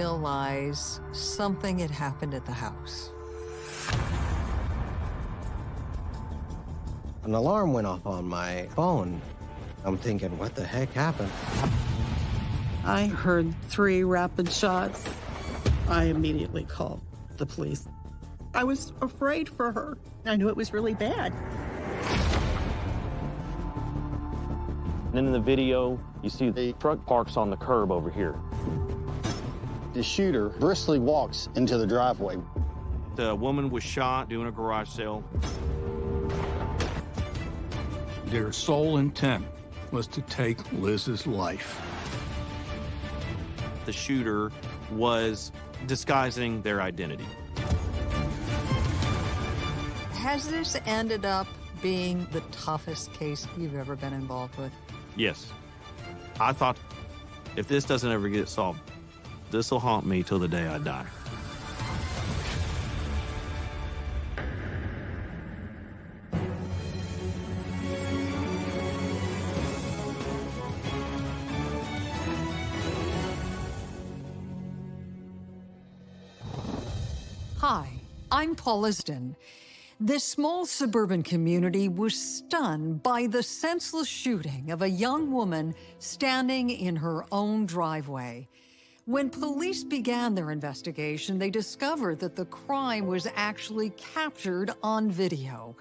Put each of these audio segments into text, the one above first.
realize something had happened at the house. An alarm went off on my phone. I'm thinking, what the heck happened? I heard three rapid shots. I immediately called the police. I was afraid for her. I knew it was really bad. And in the video, you see the truck parks on the curb over here. The shooter briskly walks into the driveway. The woman was shot doing a garage sale. Their sole intent was to take Liz's life. The shooter was disguising their identity. Has this ended up being the toughest case you've ever been involved with? Yes. I thought if this doesn't ever get solved, this will haunt me till the day I die. Hi, I'm Paul Isden. This small suburban community was stunned by the senseless shooting of a young woman standing in her own driveway. When police began their investigation, they discovered that the crime was actually captured on video.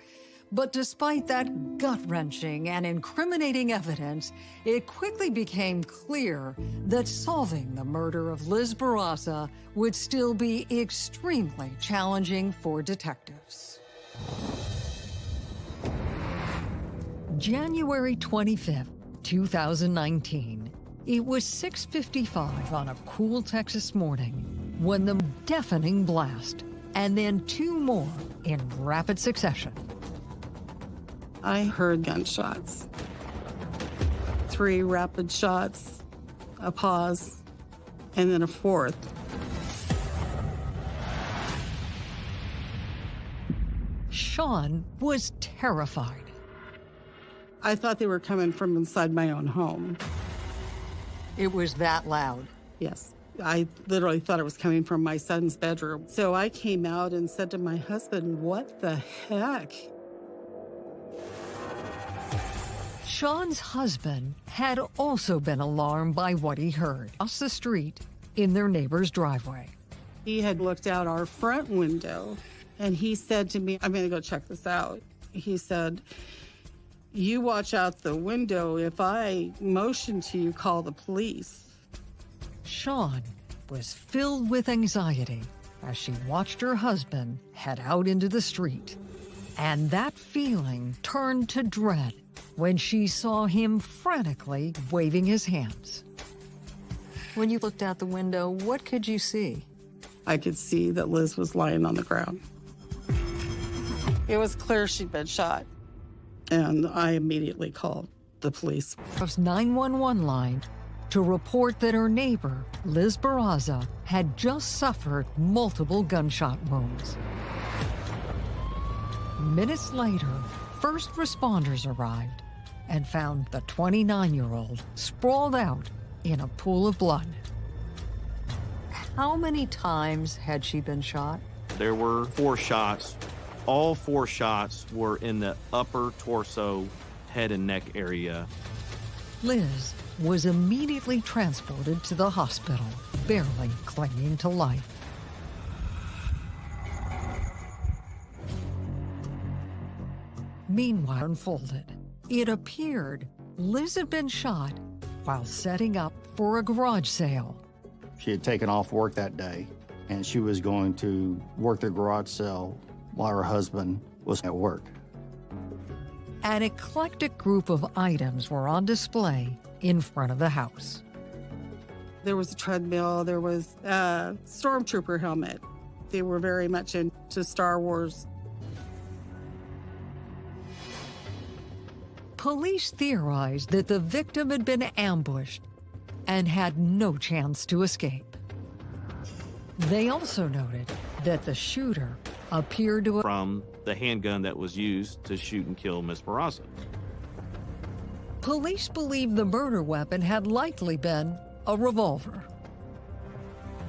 But despite that gut-wrenching and incriminating evidence, it quickly became clear that solving the murder of Liz Barraza would still be extremely challenging for detectives. January 25th, 2019. It was 6.55 on a cool Texas morning when the deafening blast, and then two more in rapid succession. I heard gunshots. Three rapid shots, a pause, and then a fourth. Sean was terrified. I thought they were coming from inside my own home. It was that loud. Yes. I literally thought it was coming from my son's bedroom. So I came out and said to my husband, What the heck? Sean's husband had also been alarmed by what he heard across the street in their neighbor's driveway. He had looked out our front window and he said to me, I'm going to go check this out. He said, You watch out the window. If I motion to you, call the police. Sean was filled with anxiety as she watched her husband head out into the street. And that feeling turned to dread when she saw him frantically waving his hands. When you looked out the window, what could you see? I could see that Liz was lying on the ground. It was clear she'd been shot. And I immediately called the police. 911 line to report that her neighbor, Liz Barraza, had just suffered multiple gunshot wounds. Minutes later, first responders arrived and found the 29-year-old sprawled out in a pool of blood. How many times had she been shot? There were four shots. All four shots were in the upper torso, head and neck area. Liz was immediately transported to the hospital, barely clinging to life. Meanwhile unfolded, it appeared Liz had been shot while setting up for a garage sale. She had taken off work that day, and she was going to work the garage sale while her husband was at work. An eclectic group of items were on display in front of the house. There was a treadmill, there was a stormtrooper helmet. They were very much into Star Wars. Police theorized that the victim had been ambushed and had no chance to escape. They also noted that the shooter appeared to from the handgun that was used to shoot and kill Miss Barraza. Police believe the murder weapon had likely been a revolver.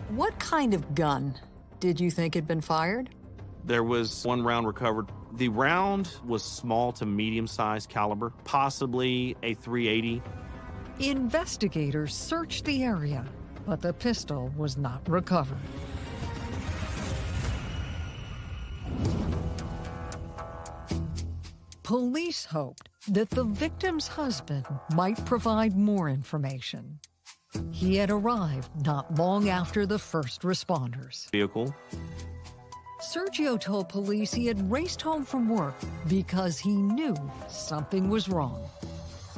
What kind of gun did you think had been fired? There was one round recovered. The round was small to medium sized caliber, possibly a 380. Investigators searched the area, but the pistol was not recovered. Police hoped that the victim's husband might provide more information. He had arrived not long after the first responders. Vehicle. Sergio told police he had raced home from work because he knew something was wrong.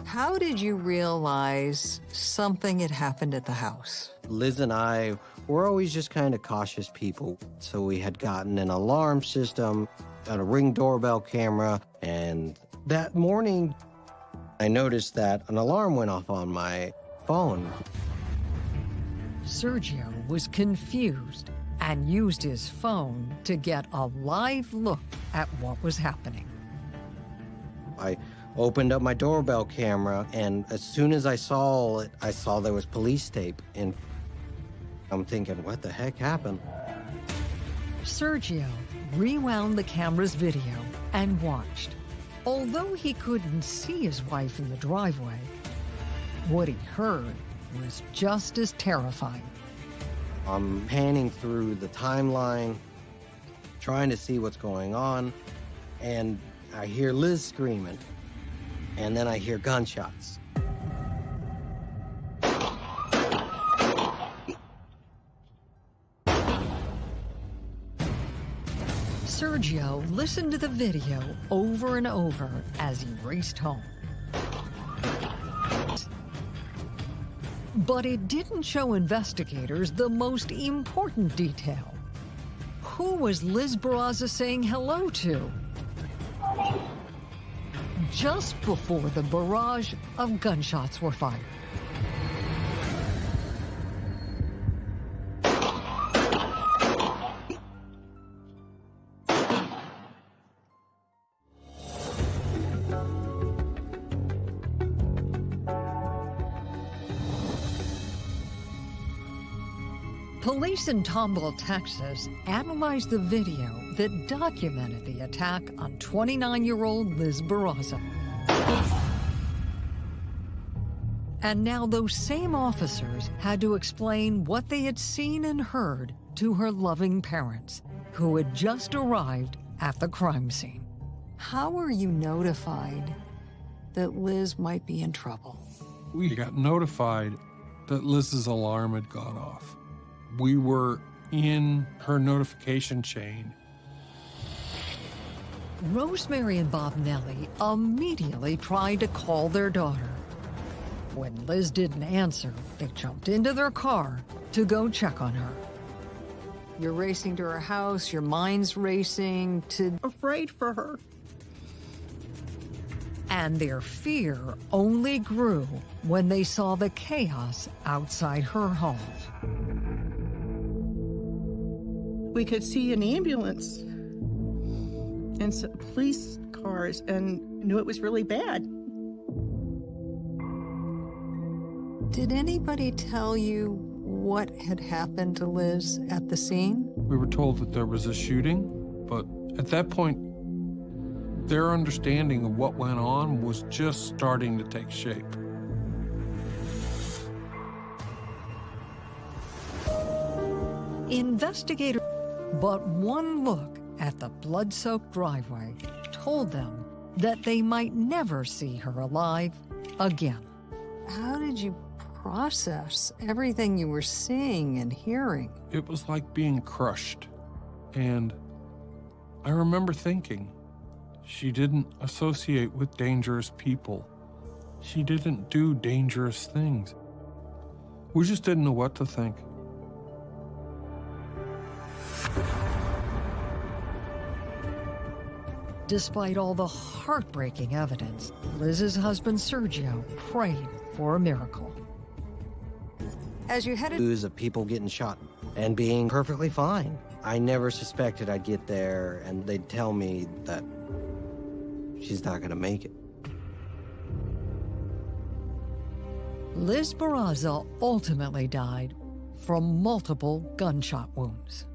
How did you realize something had happened at the house? Liz and I were always just kind of cautious people. So we had gotten an alarm system, got a ring doorbell camera, and that morning I noticed that an alarm went off on my phone. Sergio was confused and used his phone to get a live look at what was happening. I opened up my doorbell camera, and as soon as I saw it, I saw there was police tape. And I'm thinking, what the heck happened? Sergio rewound the camera's video and watched. Although he couldn't see his wife in the driveway, what he heard was just as terrifying. I'm panning through the timeline, trying to see what's going on, and I hear Liz screaming, and then I hear gunshots. Sergio listened to the video over and over as he raced home. But it didn't show investigators the most important detail. Who was Liz Barraza saying hello to? Just before the barrage of gunshots were fired. Police in Tomball, Texas analyzed the video that documented the attack on 29-year-old Liz Barraza. And now those same officers had to explain what they had seen and heard to her loving parents, who had just arrived at the crime scene. How were you notified that Liz might be in trouble? We got notified that Liz's alarm had gone off. We were in her notification chain. Rosemary and Bob Nelly immediately tried to call their daughter. When Liz didn't answer, they jumped into their car to go check on her. You're racing to her house, your mind's racing to... Afraid for her. And their fear only grew when they saw the chaos outside her home. We could see an ambulance and some police cars and knew it was really bad. Did anybody tell you what had happened to Liz at the scene? We were told that there was a shooting, but at that point, their understanding of what went on was just starting to take shape. Investigators, but one look at the blood-soaked driveway told them that they might never see her alive again. How did you process everything you were seeing and hearing? It was like being crushed. And I remember thinking, she didn't associate with dangerous people. She didn't do dangerous things. We just didn't know what to think. Despite all the heartbreaking evidence, Liz's husband Sergio prayed for a miracle. As you headed News of people getting shot and being perfectly fine. I never suspected I'd get there and they'd tell me that she's not gonna make it. Liz Barraza ultimately died from multiple gunshot wounds.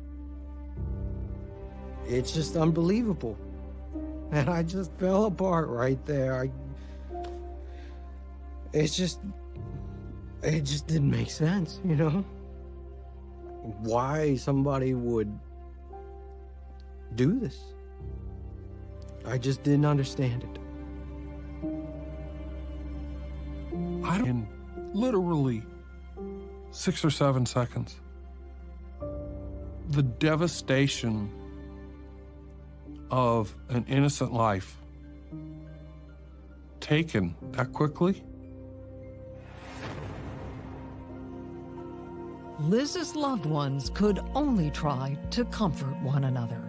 It's just unbelievable. And I just fell apart right there. I, it's just, it just didn't make sense, you know? Why somebody would do this. I just didn't understand it. I don't, in literally six or seven seconds. The devastation of an innocent life taken that quickly. Liz's loved ones could only try to comfort one another.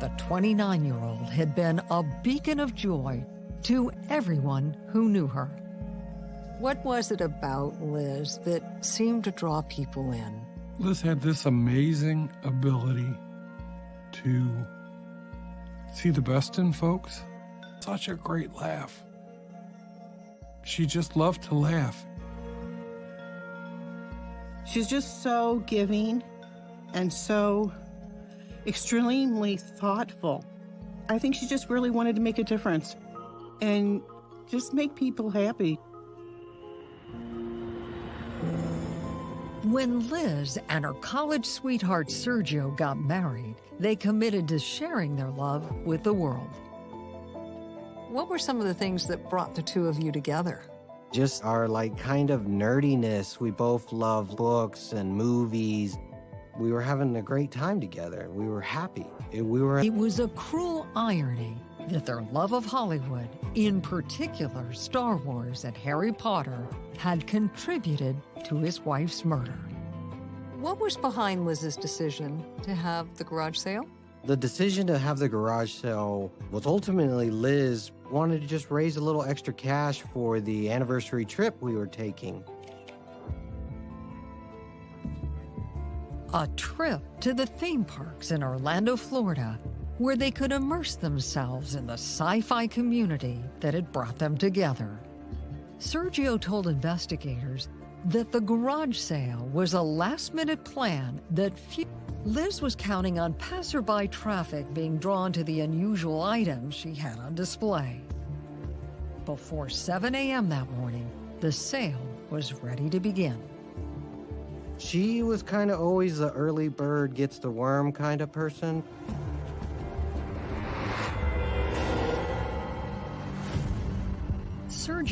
The 29 year old had been a beacon of joy to everyone who knew her. What was it about Liz that seemed to draw people in? Liz had this amazing ability to see the best in folks. Such a great laugh. She just loved to laugh. She's just so giving and so extremely thoughtful. I think she just really wanted to make a difference and just make people happy. When Liz and her college sweetheart Sergio got married, they committed to sharing their love with the world. What were some of the things that brought the two of you together? Just our like kind of nerdiness. We both love books and movies. We were having a great time together. We were happy. It, we were. It was a cruel irony that their love of Hollywood, in particular Star Wars and Harry Potter, had contributed to his wife's murder. What was behind Liz's decision to have the garage sale? The decision to have the garage sale was ultimately Liz wanted to just raise a little extra cash for the anniversary trip we were taking. A trip to the theme parks in Orlando, Florida, where they could immerse themselves in the sci-fi community that had brought them together. Sergio told investigators that the garage sale was a last-minute plan that few Liz was counting on passerby traffic being drawn to the unusual items she had on display. Before 7 a.m. that morning, the sale was ready to begin. She was kind of always the early bird gets the worm kind of person.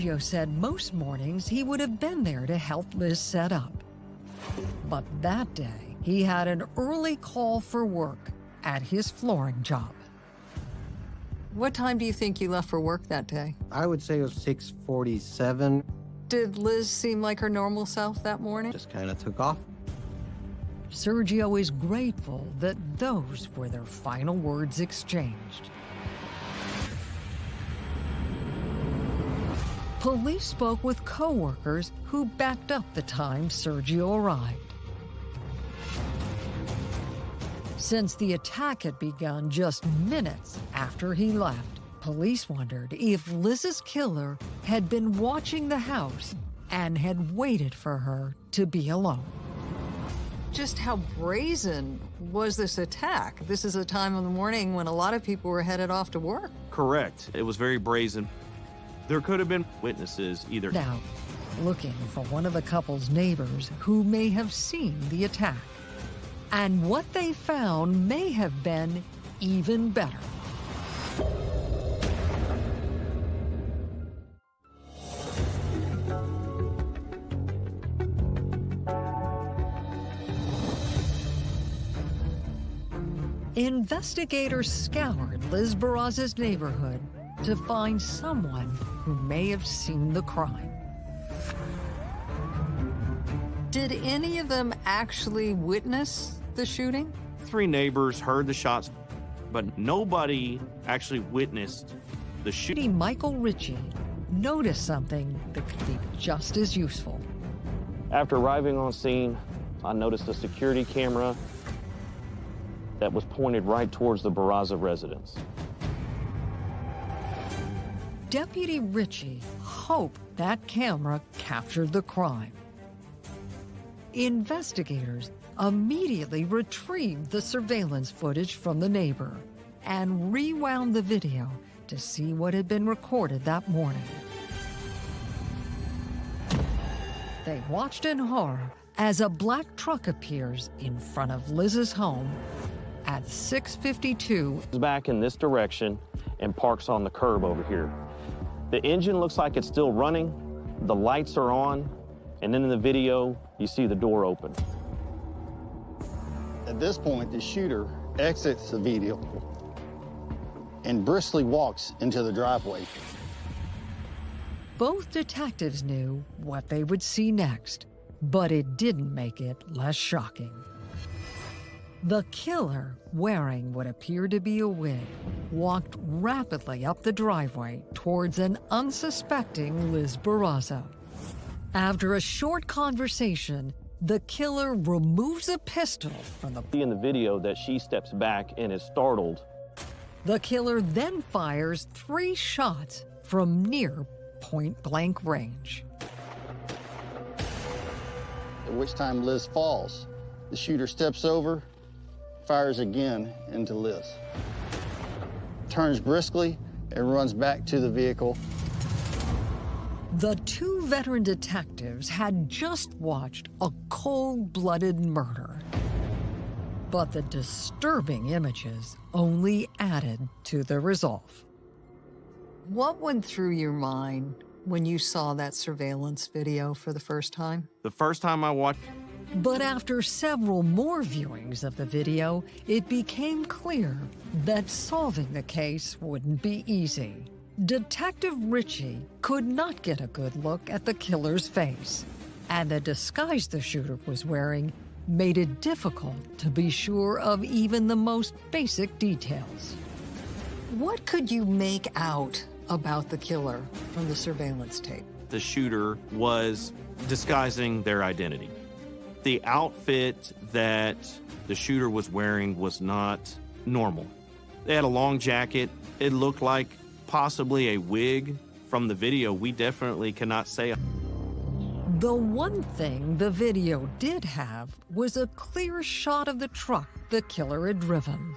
Sergio said most mornings he would have been there to help Liz set up. But that day, he had an early call for work at his flooring job. What time do you think you left for work that day? I would say it was 647. Did Liz seem like her normal self that morning? Just kind of took off. Sergio is grateful that those were their final words exchanged. Police spoke with co-workers who backed up the time Sergio arrived. Since the attack had begun just minutes after he left, police wondered if Liz's killer had been watching the house and had waited for her to be alone. Just how brazen was this attack? This is a time of the morning when a lot of people were headed off to work. Correct. It was very brazen. There could have been witnesses either. Now, looking for one of the couple's neighbors who may have seen the attack. And what they found may have been even better. Investigators scoured Liz Barraza's neighborhood to find someone who may have seen the crime. Did any of them actually witness the shooting? Three neighbors heard the shots, but nobody actually witnessed the shooting. Michael Ritchie noticed something that could be just as useful. After arriving on scene, I noticed a security camera that was pointed right towards the Barraza residence. Deputy Ritchie hoped that camera captured the crime. Investigators immediately retrieved the surveillance footage from the neighbor and rewound the video to see what had been recorded that morning. They watched in horror as a black truck appears in front of Liz's home at 652 back in this direction and parks on the curb over here. The engine looks like it's still running, the lights are on, and then in the video, you see the door open. At this point, the shooter exits the vehicle and briskly walks into the driveway. Both detectives knew what they would see next, but it didn't make it less shocking. The killer, wearing what appeared to be a wig, walked rapidly up the driveway towards an unsuspecting Liz Barraza. After a short conversation, the killer removes a pistol from the... See in the video that she steps back and is startled. The killer then fires three shots from near point-blank range. At which time Liz falls. The shooter steps over, fires again into Liz. Turns briskly and runs back to the vehicle. The two veteran detectives had just watched a cold-blooded murder. But the disturbing images only added to the resolve. What went through your mind when you saw that surveillance video for the first time? The first time I watched But after several more viewings of the video, it became clear that solving the case wouldn't be easy. Detective Ritchie could not get a good look at the killer's face, and the disguise the shooter was wearing made it difficult to be sure of even the most basic details. What could you make out about the killer from the surveillance tape? the shooter was disguising their identity. The outfit that the shooter was wearing was not normal. They had a long jacket. It looked like possibly a wig. From the video, we definitely cannot say. The one thing the video did have was a clear shot of the truck the killer had driven.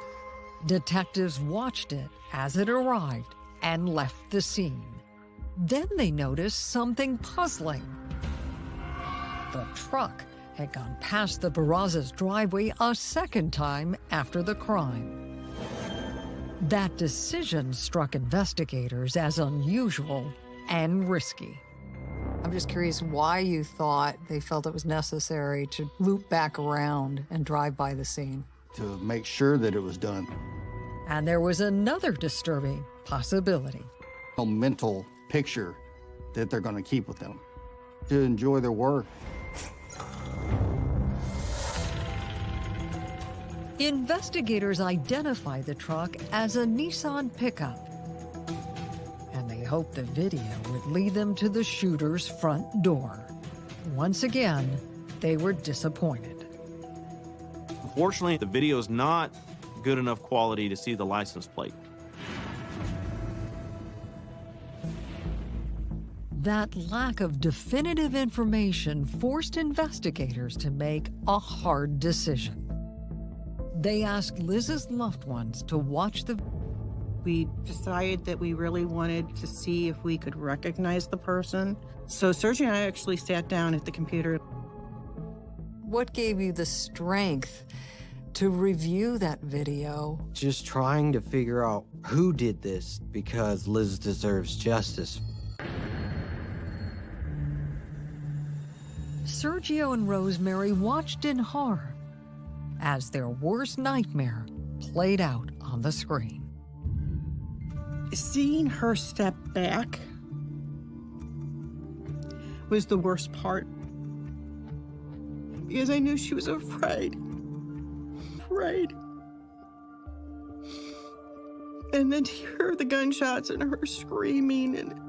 Detectives watched it as it arrived and left the scene. Then they noticed something puzzling. The truck had gone past the Barrazas' driveway a second time after the crime. That decision struck investigators as unusual and risky. I'm just curious why you thought they felt it was necessary to loop back around and drive by the scene. to make sure that it was done. And there was another disturbing possibility. A mental picture that they're going to keep with them to enjoy their work. Investigators identify the truck as a Nissan pickup. And they hope the video would lead them to the shooter's front door. Once again, they were disappointed. Unfortunately, the video is not good enough quality to see the license plate. That lack of definitive information forced investigators to make a hard decision. They asked Liz's loved ones to watch the We decided that we really wanted to see if we could recognize the person. So Sergio and I actually sat down at the computer. What gave you the strength to review that video? Just trying to figure out who did this because Liz deserves justice. Sergio and Rosemary watched in horror as their worst nightmare played out on the screen. Seeing her step back was the worst part. Because I knew she was afraid. Afraid. And then to hear the gunshots and her screaming and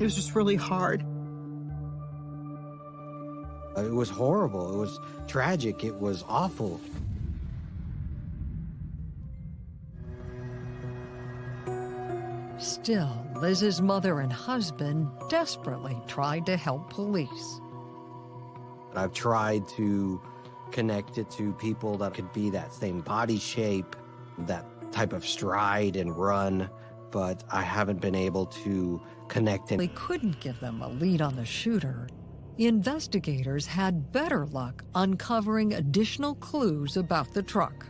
it was just really hard. It was horrible. It was tragic. It was awful. Still, Liz's mother and husband desperately tried to help police. I've tried to connect it to people that could be that same body shape, that type of stride and run, but I haven't been able to connect They it. couldn't give them a lead on the shooter. Investigators had better luck uncovering additional clues about the truck.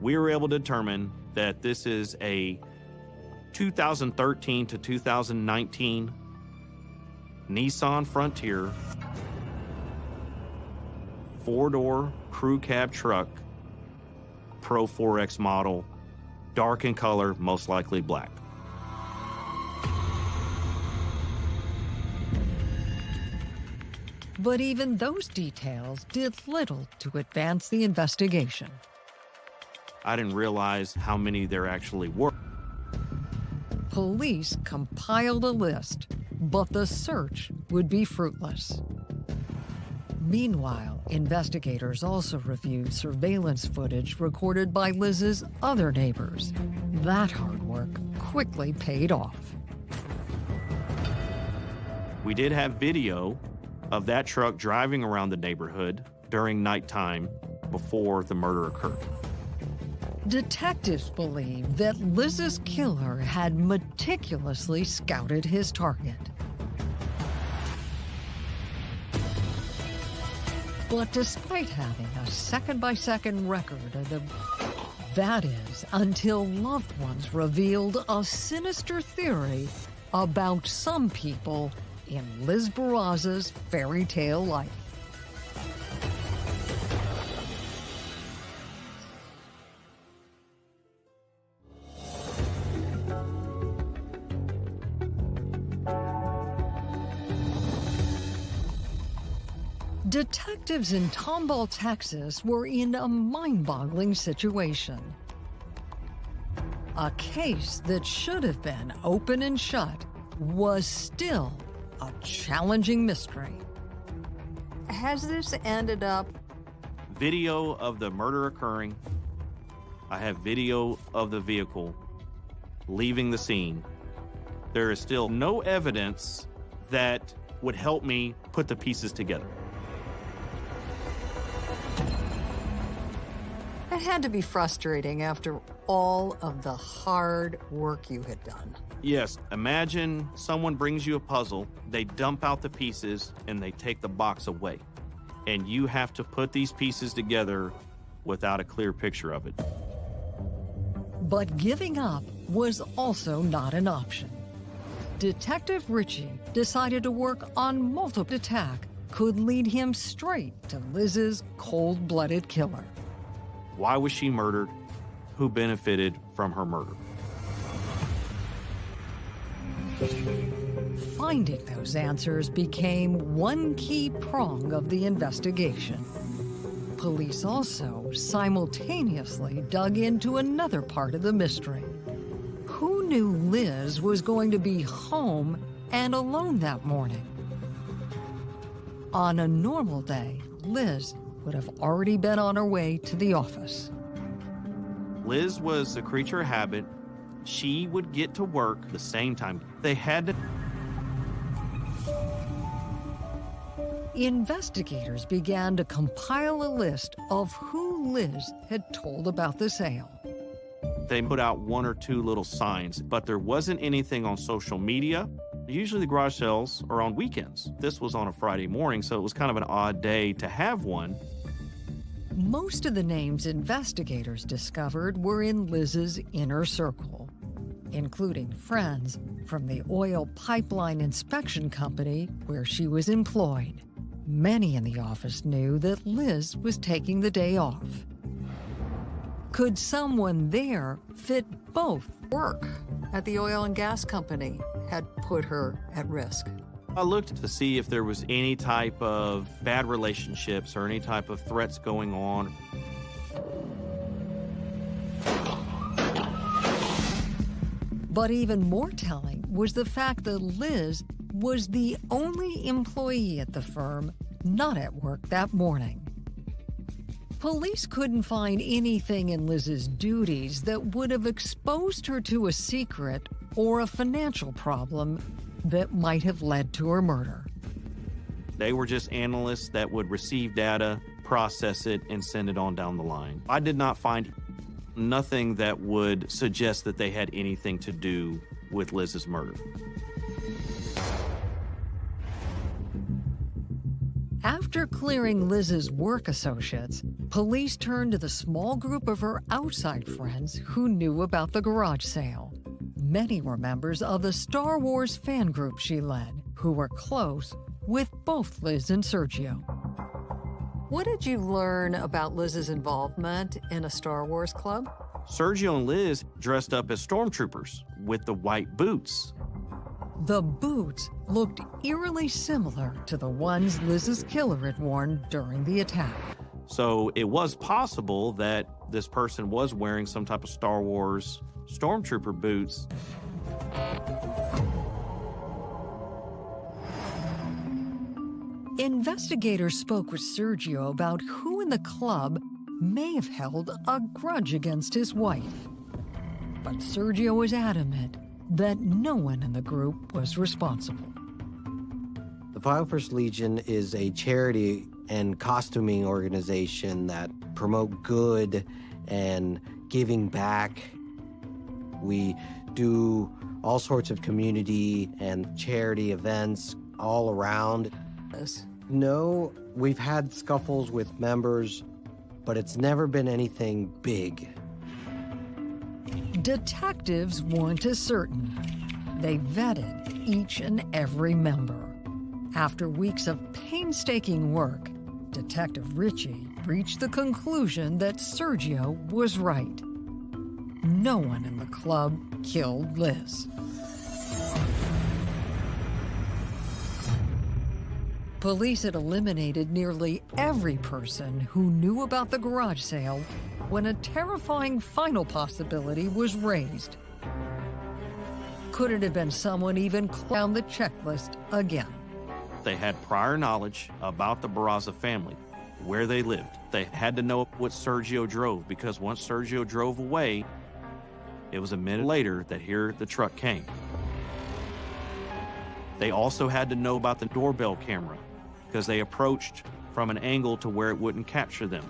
We were able to determine that this is a 2013 to 2019 Nissan Frontier four door crew cab truck, Pro 4X model, dark in color, most likely black. But even those details did little to advance the investigation. I didn't realize how many there actually were. Police compiled a list, but the search would be fruitless. Meanwhile, investigators also reviewed surveillance footage recorded by Liz's other neighbors. That hard work quickly paid off. We did have video of that truck driving around the neighborhood during nighttime before the murder occurred. Detectives believe that Liz's killer had meticulously scouted his target. But despite having a second by second record of the. That is, until loved ones revealed a sinister theory about some people in Liz Barraza's fairy tale life. Detectives in Tomball, Texas were in a mind boggling situation. A case that should have been open and shut was still a challenging mystery. Has this ended up Video of the murder occurring. I have video of the vehicle leaving the scene. There is still no evidence that would help me put the pieces together. It had to be frustrating after all of the hard work you had done. Yes, imagine someone brings you a puzzle, they dump out the pieces, and they take the box away. And you have to put these pieces together without a clear picture of it. But giving up was also not an option. Detective Ritchie decided to work on multiple attack could lead him straight to Liz's cold-blooded killer. Why was she murdered? Who benefited from her murder? Finding those answers became one key prong of the investigation. Police also simultaneously dug into another part of the mystery. Who knew Liz was going to be home and alone that morning? On a normal day, Liz would have already been on her way to the office. Liz was a creature of habit. She would get to work the same time. They had to Investigators began to compile a list of who Liz had told about the sale. they put out one or two little signs, but there wasn't anything on social media. Usually the garage sales are on weekends. This was on a Friday morning, so it was kind of an odd day to have one. Most of the names investigators discovered were in Liz's inner circle, including friends from the oil pipeline inspection company where she was employed. Many in the office knew that Liz was taking the day off. Could someone there fit both? Work at the oil and gas company had put her at risk. I looked to see if there was any type of bad relationships or any type of threats going on. But even more telling was the fact that Liz was the only employee at the firm not at work that morning. Police couldn't find anything in Liz's duties that would have exposed her to a secret or a financial problem that might have led to her murder. They were just analysts that would receive data, process it, and send it on down the line. I did not find nothing that would suggest that they had anything to do with Liz's murder. After clearing Liz's work associates, police turned to the small group of her outside friends who knew about the garage sale. Many were members of the Star Wars fan group she led, who were close with both Liz and Sergio. What did you learn about Liz's involvement in a Star Wars club? Sergio and Liz dressed up as stormtroopers with the white boots. The boots looked eerily similar to the ones Liz's killer had worn during the attack. So it was possible that this person was wearing some type of Star Wars stormtrooper boots. Investigators spoke with Sergio about who in the club may have held a grudge against his wife. But Sergio was adamant that no one in the group was responsible. The 501st Legion is a charity and costuming organization that promote good and giving back. We do all sorts of community and charity events all around. This. No, we've had scuffles with members, but it's never been anything big. Detectives weren't as certain. They vetted each and every member. After weeks of painstaking work, Detective Ritchie reached the conclusion that Sergio was right. No one in the club killed Liz. Police had eliminated nearly every person who knew about the garage sale when a terrifying final possibility was raised. Could it have been someone even down the checklist again? They had prior knowledge about the Barraza family, where they lived. They had to know what Sergio drove because once Sergio drove away, it was a minute later that here the truck came. They also had to know about the doorbell camera because they approached from an angle to where it wouldn't capture them.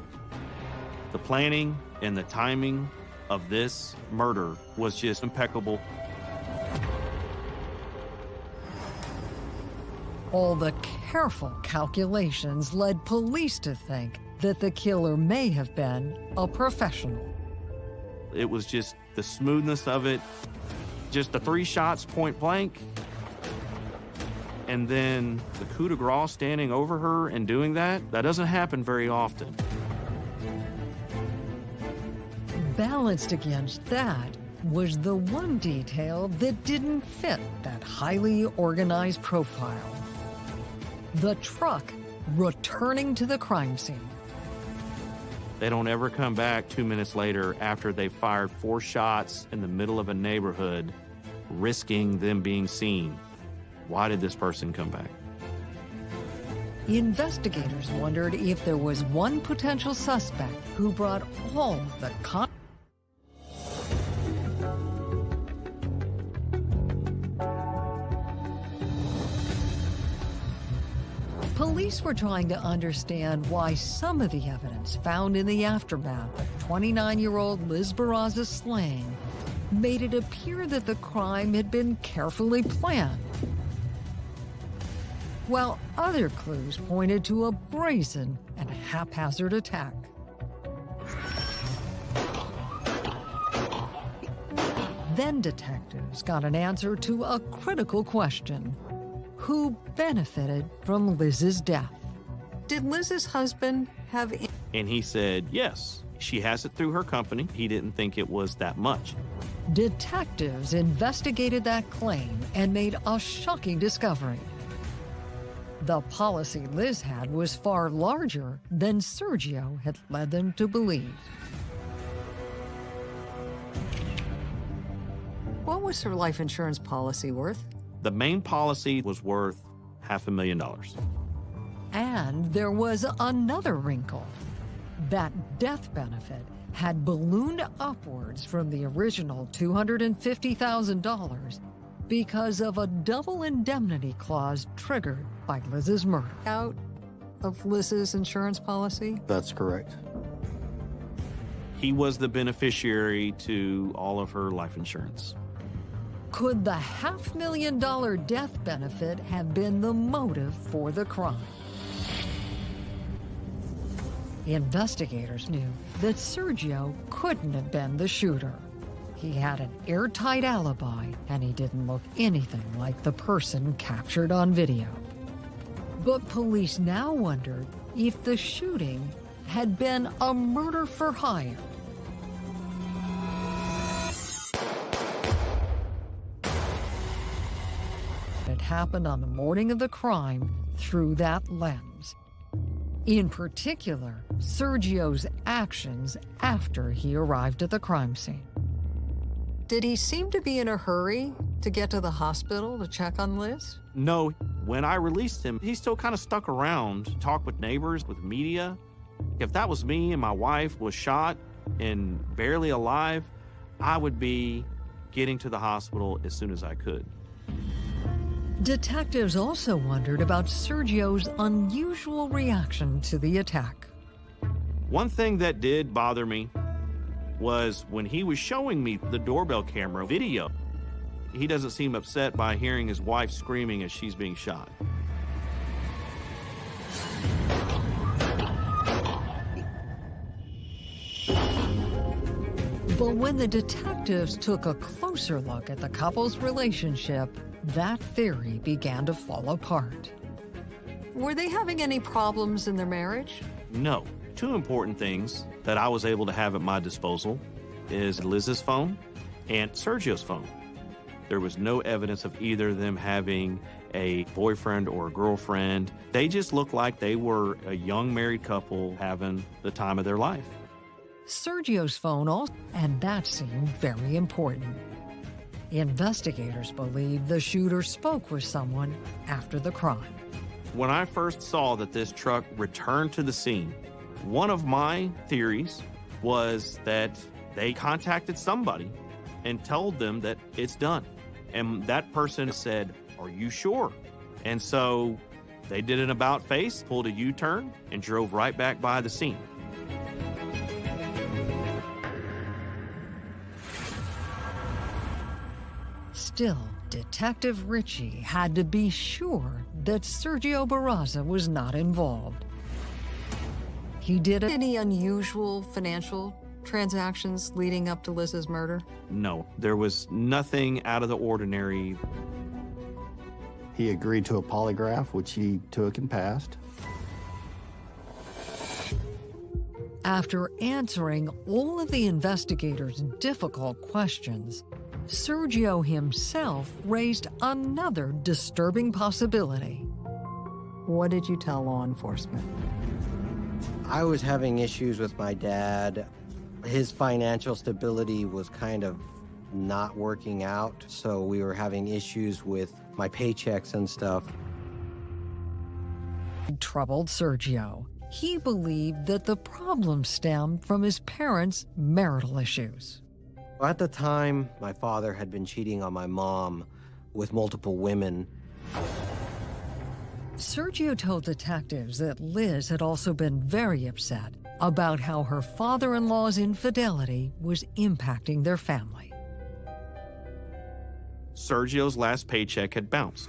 The planning and the timing of this murder was just impeccable. All the careful calculations led police to think that the killer may have been a professional. It was just the smoothness of it, just the three shots point blank, and then the coup de grace standing over her and doing that, that doesn't happen very often. Balanced against that was the one detail that didn't fit that highly organized profile. The truck returning to the crime scene. They don't ever come back two minutes later after they fired four shots in the middle of a neighborhood, risking them being seen. Why did this person come back? Investigators wondered if there was one potential suspect who brought all the con. Police were trying to understand why some of the evidence found in the aftermath of 29-year-old Liz Barraza's slaying made it appear that the crime had been carefully planned while other clues pointed to a brazen and haphazard attack. Then detectives got an answer to a critical question. Who benefited from Liz's death? Did Liz's husband have... And he said, yes, she has it through her company. He didn't think it was that much. Detectives investigated that claim and made a shocking discovery. The policy Liz had was far larger than Sergio had led them to believe. What was her life insurance policy worth? The main policy was worth half a million dollars. And there was another wrinkle. That death benefit had ballooned upwards from the original $250,000 because of a double indemnity clause triggered by Liz's murder. Out of Liz's insurance policy? That's correct. He was the beneficiary to all of her life insurance. Could the half million dollar death benefit have been the motive for the crime? Investigators knew that Sergio couldn't have been the shooter. He had an airtight alibi, and he didn't look anything like the person captured on video. But police now wondered if the shooting had been a murder for hire. It happened on the morning of the crime through that lens. In particular, Sergio's actions after he arrived at the crime scene. Did he seem to be in a hurry to get to the hospital to check on Liz? No, when I released him, he still kind of stuck around, talked with neighbors, with media. If that was me and my wife was shot and barely alive, I would be getting to the hospital as soon as I could. Detectives also wondered about Sergio's unusual reaction to the attack. One thing that did bother me was when he was showing me the doorbell camera video. He doesn't seem upset by hearing his wife screaming as she's being shot. But when the detectives took a closer look at the couple's relationship, that theory began to fall apart. Were they having any problems in their marriage? No. Two important things that I was able to have at my disposal is Liz's phone and Sergio's phone. There was no evidence of either of them having a boyfriend or a girlfriend. They just looked like they were a young married couple having the time of their life. Sergio's phone also, and that seemed very important. Investigators believe the shooter spoke with someone after the crime. When I first saw that this truck returned to the scene, one of my theories was that they contacted somebody and told them that it's done. And that person said, Are you sure? And so they did an about face, pulled a U turn, and drove right back by the scene. Still, Detective Ritchie had to be sure that Sergio Barraza was not involved. He did any unusual financial transactions leading up to Liz's murder? No, there was nothing out of the ordinary. He agreed to a polygraph, which he took and passed. After answering all of the investigators' difficult questions, Sergio himself raised another disturbing possibility. What did you tell law enforcement? I was having issues with my dad. His financial stability was kind of not working out, so we were having issues with my paychecks and stuff. Troubled Sergio. He believed that the problem stemmed from his parents' marital issues. At the time, my father had been cheating on my mom with multiple women. Sergio told detectives that Liz had also been very upset about how her father in law's infidelity was impacting their family. Sergio's last paycheck had bounced.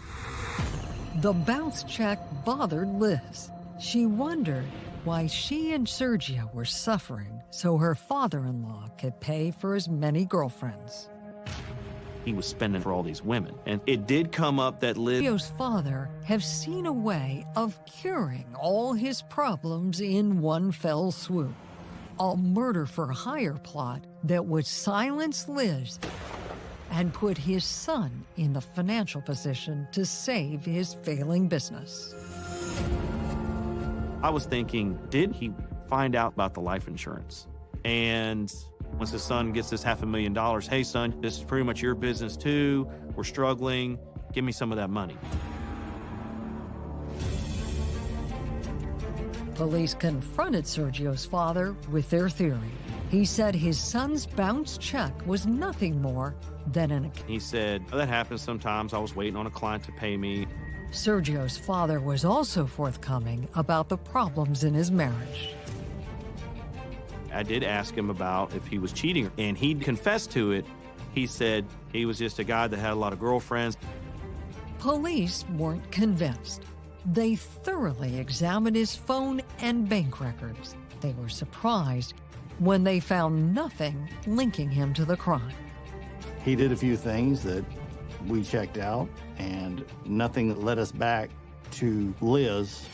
The bounce check bothered Liz. She wondered why she and Sergio were suffering so her father in law could pay for as many girlfriends. He was spending for all these women. And it did come up that Liz. Sergio's father have seen a way of curing all his problems in one fell swoop. A murder for hire plot that would silence Liz and put his son in the financial position to save his failing business. I was thinking, did he find out about the life insurance? And once his son gets this half a million dollars, hey, son, this is pretty much your business too. We're struggling. Give me some of that money. Police confronted Sergio's father with their theory. He said his son's bounce check was nothing more than an He said, oh, That happens sometimes. I was waiting on a client to pay me. Sergio's father was also forthcoming about the problems in his marriage. I did ask him about if he was cheating, and he confessed to it. He said he was just a guy that had a lot of girlfriends. Police weren't convinced. They thoroughly examined his phone and bank records. They were surprised when they found nothing linking him to the crime. He did a few things that we checked out, and nothing that led us back to Liz.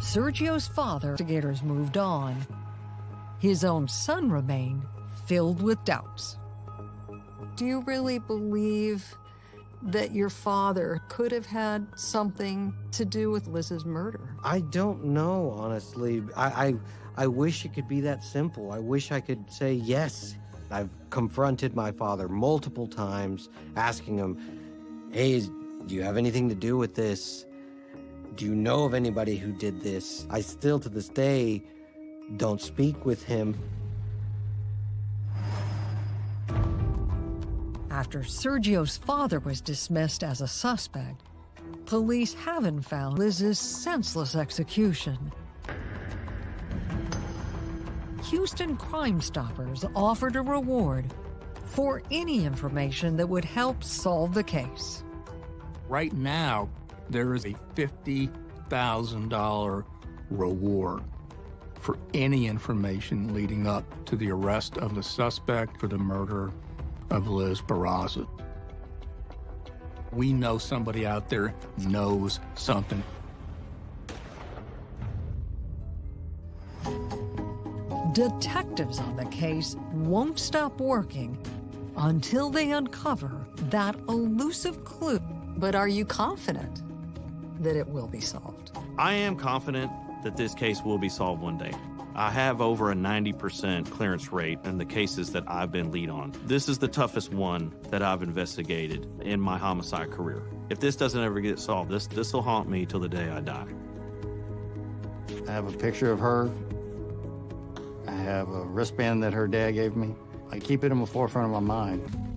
Sergio's father, investigators moved on. His own son remained filled with doubts. Do you really believe that your father could have had something to do with Liz's murder? I don't know, honestly. I, I, I wish it could be that simple. I wish I could say yes. I've confronted my father multiple times, asking him, hey, do you have anything to do with this? Do you know of anybody who did this? I still, to this day, don't speak with him. After Sergio's father was dismissed as a suspect, police haven't found Liz's senseless execution. Houston Crime Stoppers offered a reward for any information that would help solve the case. Right now, there is a $50,000 reward for any information leading up to the arrest of the suspect for the murder of Liz Barraza. We know somebody out there knows something. Detectives on the case won't stop working until they uncover that elusive clue. But are you confident that it will be solved? I am confident that this case will be solved one day. I have over a 90% clearance rate in the cases that I've been lead on. This is the toughest one that I've investigated in my homicide career. If this doesn't ever get solved, this this will haunt me till the day I die. I have a picture of her. I have a wristband that her dad gave me. I keep it in the forefront of my mind.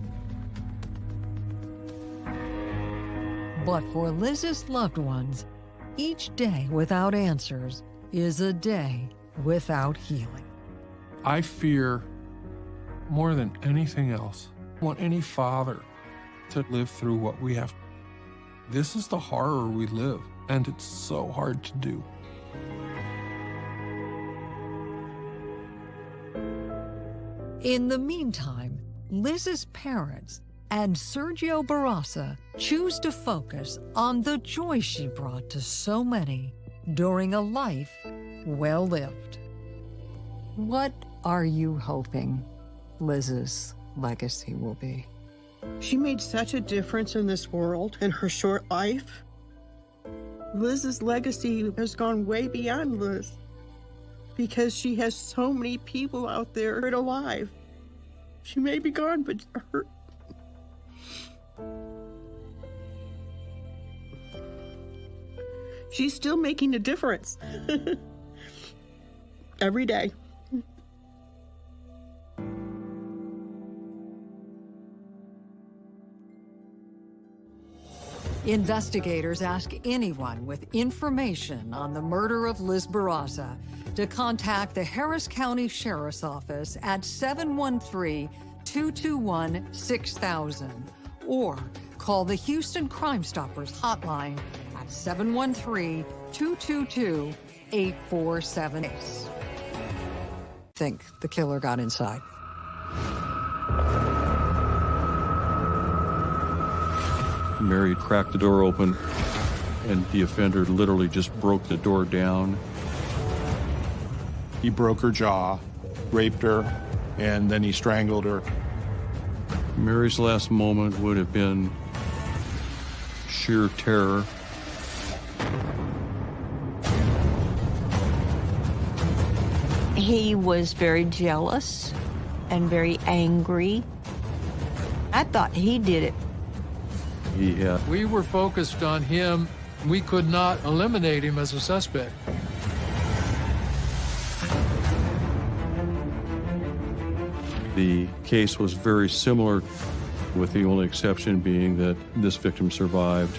But for Liz's loved ones, each day without answers is a day without healing. I fear more than anything else, I want any father to live through what we have. This is the horror we live, and it's so hard to do. In the meantime, Liz's parents and Sergio Barraza choose to focus on the joy she brought to so many during a life well lived. What are you hoping Liz's legacy will be? She made such a difference in this world in her short life. Liz's legacy has gone way beyond Liz because she has so many people out there alive. She may be gone, but her. She's still making a difference. Every day. Investigators ask anyone with information on the murder of Liz Barraza to contact the Harris County Sheriff's Office at 713 221 6000 or call the Houston Crime Stoppers hotline at 713 222 8478. Think the killer got inside. Mary cracked the door open, and the offender literally just broke the door down. He broke her jaw, raped her, and then he strangled her. Mary's last moment would have been sheer terror. He was very jealous and very angry. I thought he did it. He had We were focused on him. We could not eliminate him as a suspect. The case was very similar, with the only exception being that this victim survived.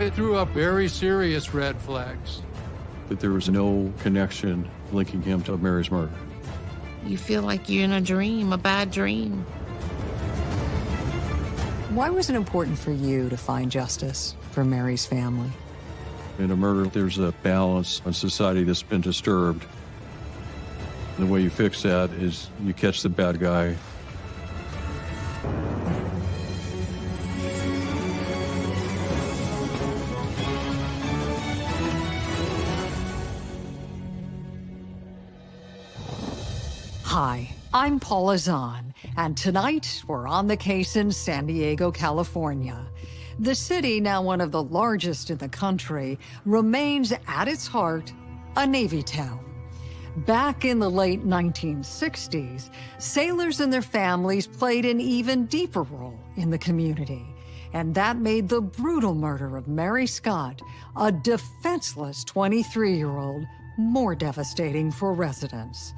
It threw up very serious red flags. That there was no connection linking him to Mary's murder. You feel like you're in a dream, a bad dream. Why was it important for you to find justice for Mary's family? In a murder, there's a balance in society that's been disturbed. The way you fix that is you catch the bad guy. Hi, I'm Paula Zahn, and tonight we're on the case in San Diego, California. The city, now one of the largest in the country, remains at its heart a Navy town. Back in the late 1960s, sailors and their families played an even deeper role in the community. And that made the brutal murder of Mary Scott, a defenseless 23 year old, more devastating for residents.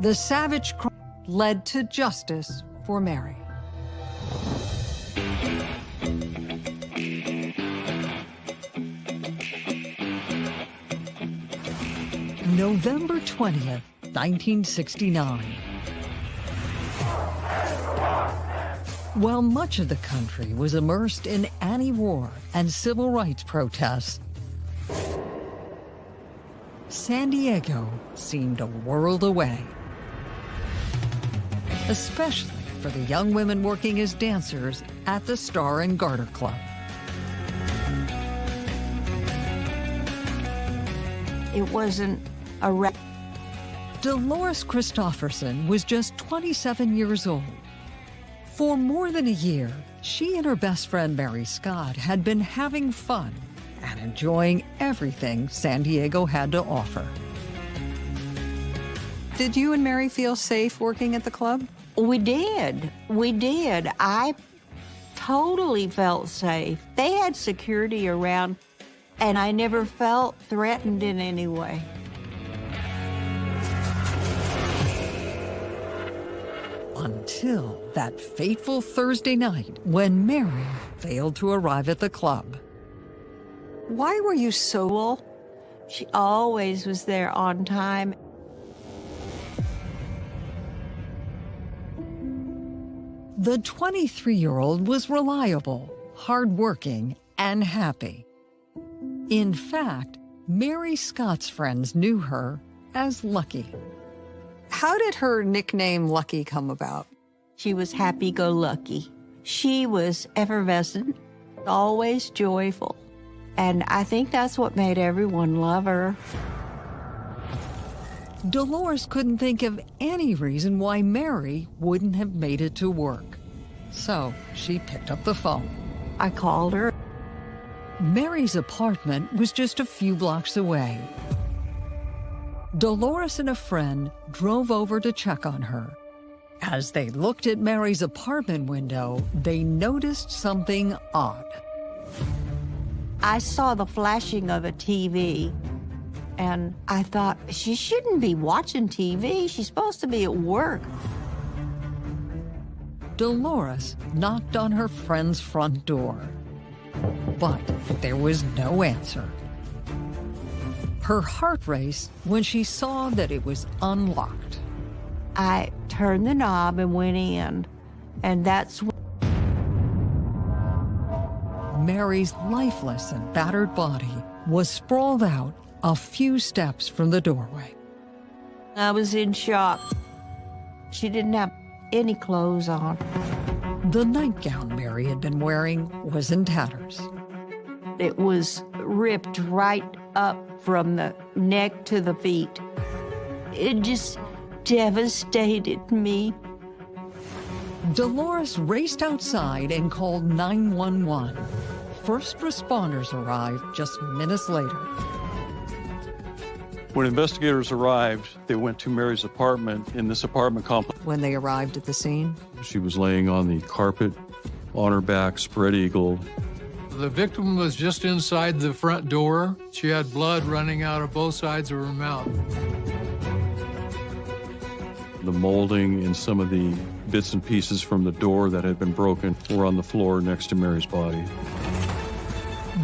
The savage crime led to justice for Mary. November 20th, 1969. While much of the country was immersed in anti-war and civil rights protests, San Diego seemed a world away. Especially for the young women working as dancers at the Star and Garter Club. It wasn't Dolores Christofferson was just 27 years old. For more than a year, she and her best friend Mary Scott had been having fun and enjoying everything San Diego had to offer. Did you and Mary feel safe working at the club? We did. We did. I totally felt safe. They had security around, and I never felt threatened in any way. Until that fateful Thursday night when Mary failed to arrive at the club. Why were you so well? She always was there on time. The 23 year old was reliable, hardworking, and happy. In fact, Mary Scott's friends knew her as Lucky. How did her nickname Lucky come about? She was happy go lucky. She was effervescent, always joyful. And I think that's what made everyone love her. Dolores couldn't think of any reason why Mary wouldn't have made it to work. So she picked up the phone. I called her. Mary's apartment was just a few blocks away. Dolores and a friend drove over to check on her. As they looked at Mary's apartment window, they noticed something odd. I saw the flashing of a TV, and I thought, she shouldn't be watching TV. She's supposed to be at work. Dolores knocked on her friend's front door, but there was no answer. Her heart raced when she saw that it was unlocked. I turned the knob and went in, and that's when Mary's lifeless and battered body was sprawled out a few steps from the doorway. I was in shock. She didn't have any clothes on. The nightgown Mary had been wearing was in tatters. It was ripped right up from the neck to the feet. It just devastated me. Dolores raced outside and called 911. First responders arrived just minutes later. When investigators arrived, they went to Mary's apartment in this apartment complex. When they arrived at the scene, She was laying on the carpet, on her back, spread eagle. The victim was just inside the front door. She had blood running out of both sides of her mouth. The molding and some of the bits and pieces from the door that had been broken were on the floor next to Mary's body.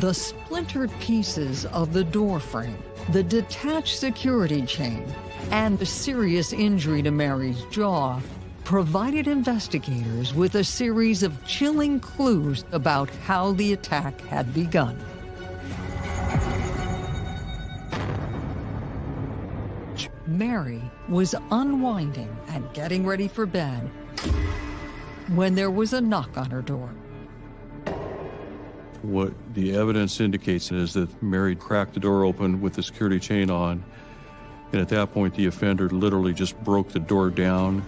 The splintered pieces of the door frame, the detached security chain, and the serious injury to Mary's jaw provided investigators with a series of chilling clues about how the attack had begun. Mary was unwinding and getting ready for bed when there was a knock on her door. What the evidence indicates is that Mary cracked the door open with the security chain on, and at that point, the offender literally just broke the door down,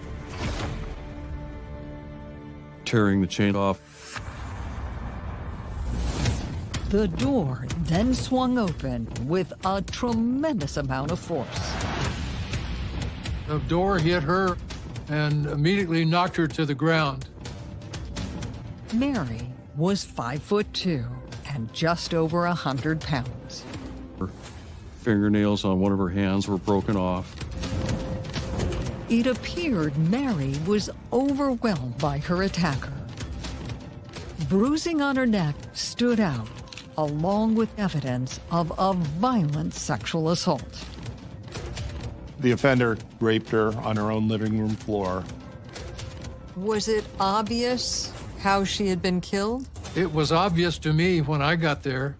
tearing the chain off. The door then swung open with a tremendous amount of force. The door hit her and immediately knocked her to the ground. Mary was five foot two and just over a hundred pounds. Her fingernails on one of her hands were broken off. It appeared Mary was overwhelmed by her attacker. Bruising on her neck stood out, along with evidence of a violent sexual assault. The offender raped her on her own living room floor. Was it obvious how she had been killed? It was obvious to me when I got there.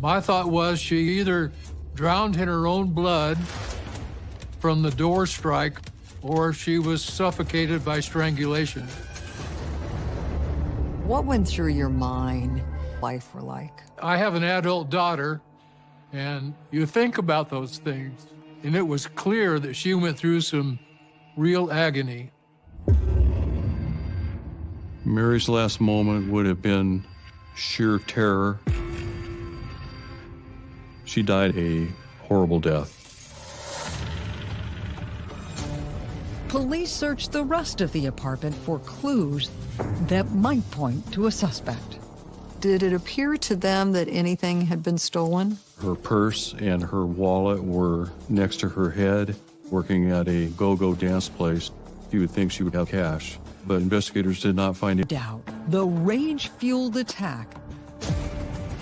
My thought was she either drowned in her own blood from the door strike or she was suffocated by strangulation. What went through your mind life were like? I have an adult daughter, and you think about those things. And it was clear that she went through some real agony. Mary's last moment would have been sheer terror. She died a horrible death. Police searched the rest of the apartment for clues that might point to a suspect. Did it appear to them that anything had been stolen? Her purse and her wallet were next to her head, working at a go-go dance place. You would think she would have cash, but investigators did not find it. Doubt the rage-fueled attack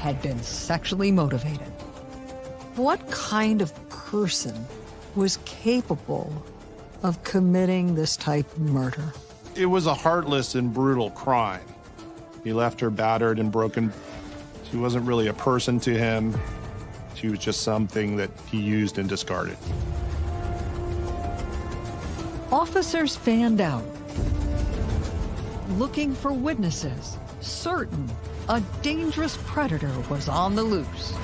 had been sexually motivated. What kind of person was capable of committing this type of murder? It was a heartless and brutal crime. He left her battered and broken. She wasn't really a person to him. She was just something that he used and discarded. Officers fanned out, looking for witnesses, certain a dangerous predator was on the loose.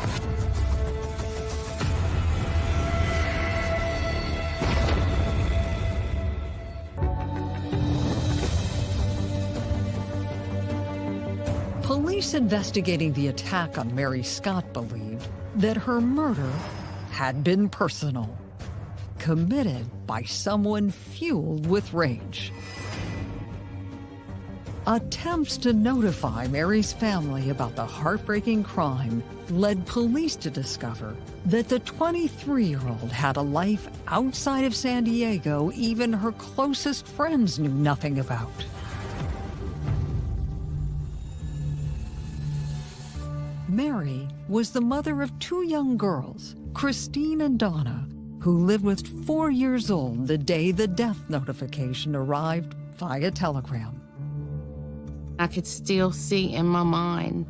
Police investigating the attack on Mary Scott believed that her murder had been personal, committed by someone fueled with rage. Attempts to notify Mary's family about the heartbreaking crime led police to discover that the 23-year-old had a life outside of San Diego even her closest friends knew nothing about. Mary was the mother of two young girls, Christine and Donna, who lived with four years old the day the death notification arrived via telegram. I could still see in my mind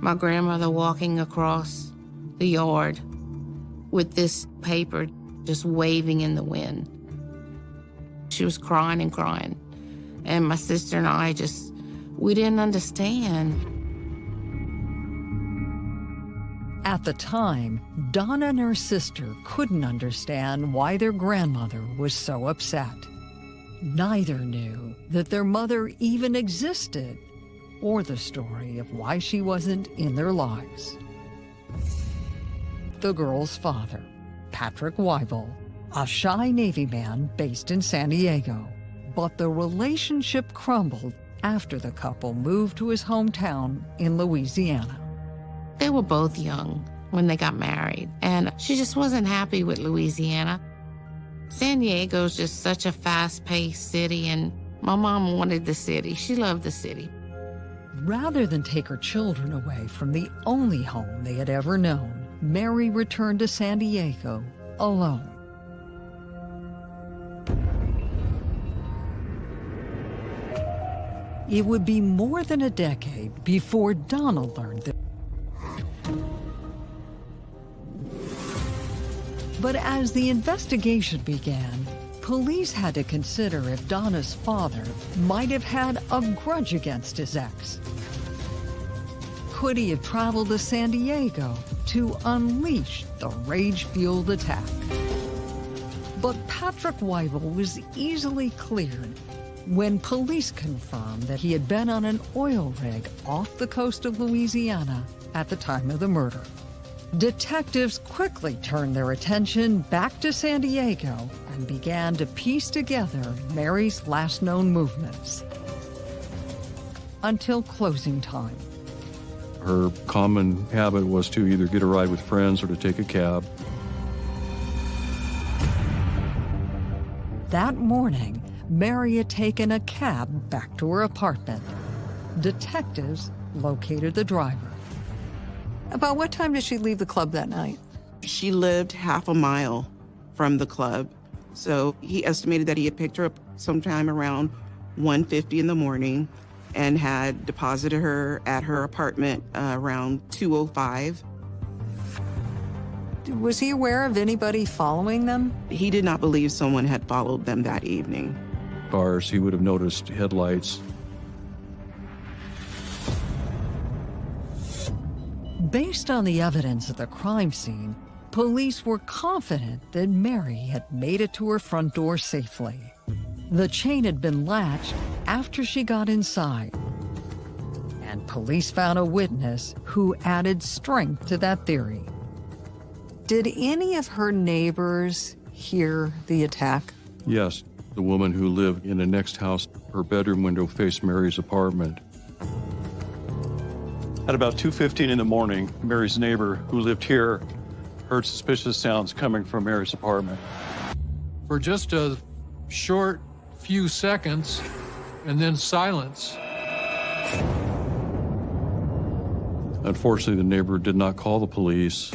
my grandmother walking across the yard with this paper just waving in the wind. She was crying and crying. And my sister and I just, we didn't understand. At the time, Donna and her sister couldn't understand why their grandmother was so upset. Neither knew that their mother even existed or the story of why she wasn't in their lives. The girl's father, Patrick Weibel, a shy Navy man based in San Diego. But the relationship crumbled after the couple moved to his hometown in Louisiana. They were both young when they got married, and she just wasn't happy with Louisiana. San Diego's just such a fast paced city, and my mom wanted the city. She loved the city. Rather than take her children away from the only home they had ever known, Mary returned to San Diego alone. It would be more than a decade before Donald learned that. But as the investigation began, police had to consider if Donna's father might have had a grudge against his ex. Could he have traveled to San Diego to unleash the rage-fueled attack? But Patrick Weibel was easily cleared when police confirmed that he had been on an oil rig off the coast of Louisiana at the time of the murder. Detectives quickly turned their attention back to San Diego and began to piece together Mary's last known movements. Until closing time. Her common habit was to either get a ride with friends or to take a cab. That morning, Mary had taken a cab back to her apartment. Detectives located the driver. About what time did she leave the club that night? She lived half a mile from the club. So he estimated that he had picked her up sometime around 1.50 in the morning and had deposited her at her apartment uh, around 2.05. Was he aware of anybody following them? He did not believe someone had followed them that evening. Cars, he would have noticed headlights. Based on the evidence at the crime scene, police were confident that Mary had made it to her front door safely. The chain had been latched after she got inside. And police found a witness who added strength to that theory. Did any of her neighbors hear the attack? Yes, the woman who lived in the next house, her bedroom window faced Mary's apartment. At about 2.15 in the morning, Mary's neighbor, who lived here, heard suspicious sounds coming from Mary's apartment. For just a short few seconds, and then silence. Unfortunately, the neighbor did not call the police.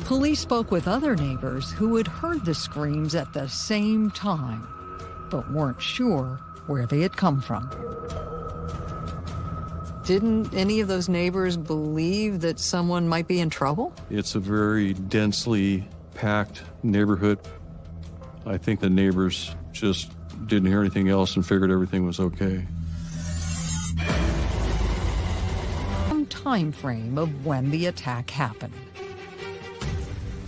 Police spoke with other neighbors who had heard the screams at the same time, but weren't sure where they had come from. Didn't any of those neighbors believe that someone might be in trouble? It's a very densely packed neighborhood. I think the neighbors just didn't hear anything else and figured everything was okay. Some time frame of when the attack happened.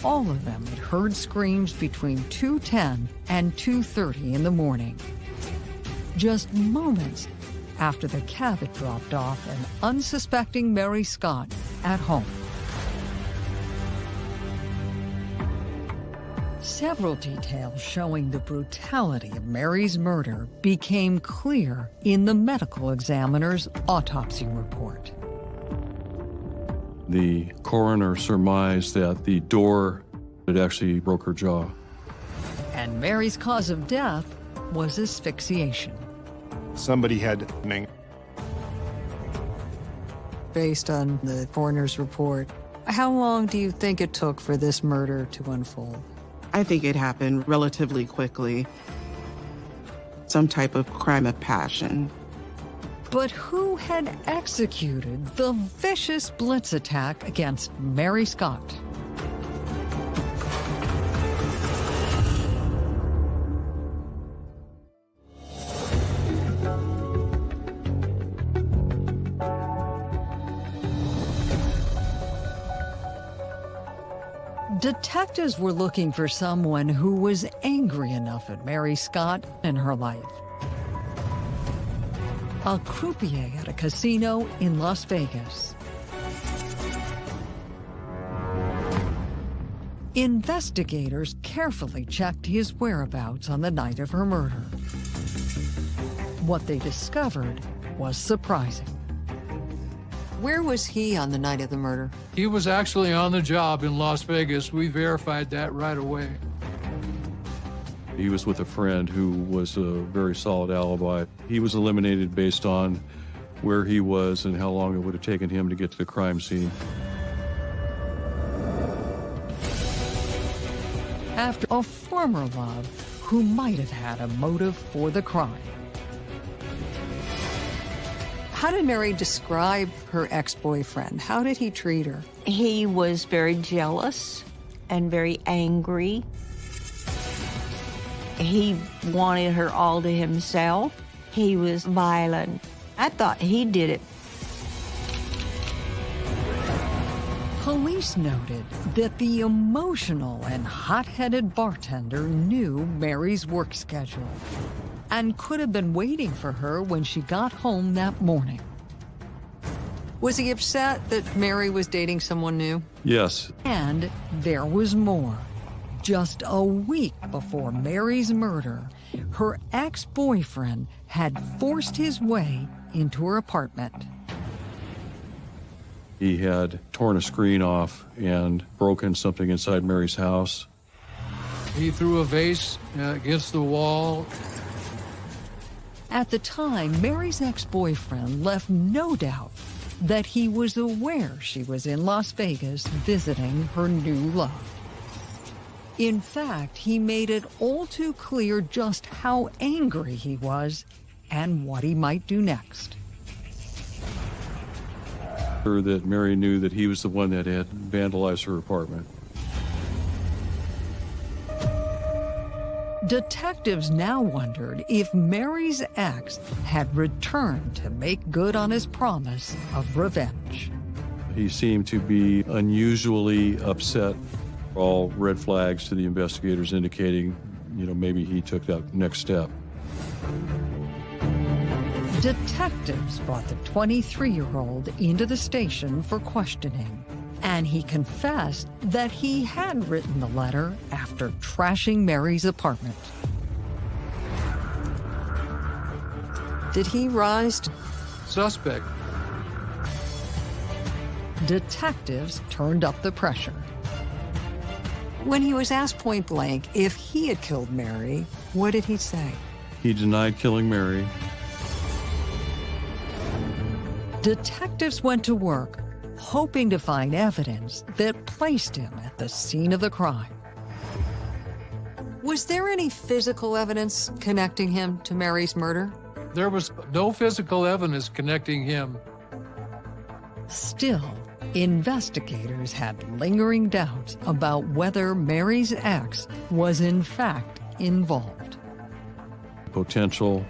All of them had heard screams between 2.10 and 2.30 in the morning just moments after the cab had dropped off an unsuspecting Mary Scott at home. Several details showing the brutality of Mary's murder became clear in the medical examiner's autopsy report. The coroner surmised that the door had actually broke her jaw. And Mary's cause of death was asphyxiation. Somebody had Based on the coroner's report, how long do you think it took for this murder to unfold? I think it happened relatively quickly. Some type of crime of passion. But who had executed the vicious blitz attack against Mary Scott? Detectives were looking for someone who was angry enough at Mary Scott in her life. A croupier at a casino in Las Vegas. Investigators carefully checked his whereabouts on the night of her murder. What they discovered was surprising. Where was he on the night of the murder? He was actually on the job in Las Vegas. We verified that right away. He was with a friend who was a very solid alibi. He was eliminated based on where he was and how long it would have taken him to get to the crime scene. After a former love who might have had a motive for the crime. How did Mary describe her ex-boyfriend? How did he treat her? He was very jealous and very angry. He wanted her all to himself. He was violent. I thought he did it. Police noted that the emotional and hot-headed bartender knew Mary's work schedule and could have been waiting for her when she got home that morning. Was he upset that Mary was dating someone new? Yes. And there was more. Just a week before Mary's murder, her ex-boyfriend had forced his way into her apartment. He had torn a screen off and broken something inside Mary's house. He threw a vase uh, against the wall. At the time, Mary's ex-boyfriend left no doubt that he was aware she was in Las Vegas visiting her new love. In fact, he made it all too clear just how angry he was and what he might do next. That Mary knew that he was the one that had vandalized her apartment. Detectives now wondered if Mary's ex had returned to make good on his promise of revenge. He seemed to be unusually upset. All red flags to the investigators indicating, you know, maybe he took that next step. Detectives brought the 23-year-old into the station for questioning, and he confessed that he had written the letter after trashing Mary's apartment. Did he rise to... Suspect. Detectives turned up the pressure. When he was asked point blank if he had killed Mary, what did he say? He denied killing Mary. Detectives went to work, hoping to find evidence that placed him at the scene of the crime. Was there any physical evidence connecting him to Mary's murder? There was no physical evidence connecting him. Still, investigators had lingering doubts about whether Mary's ex was in fact involved. Potential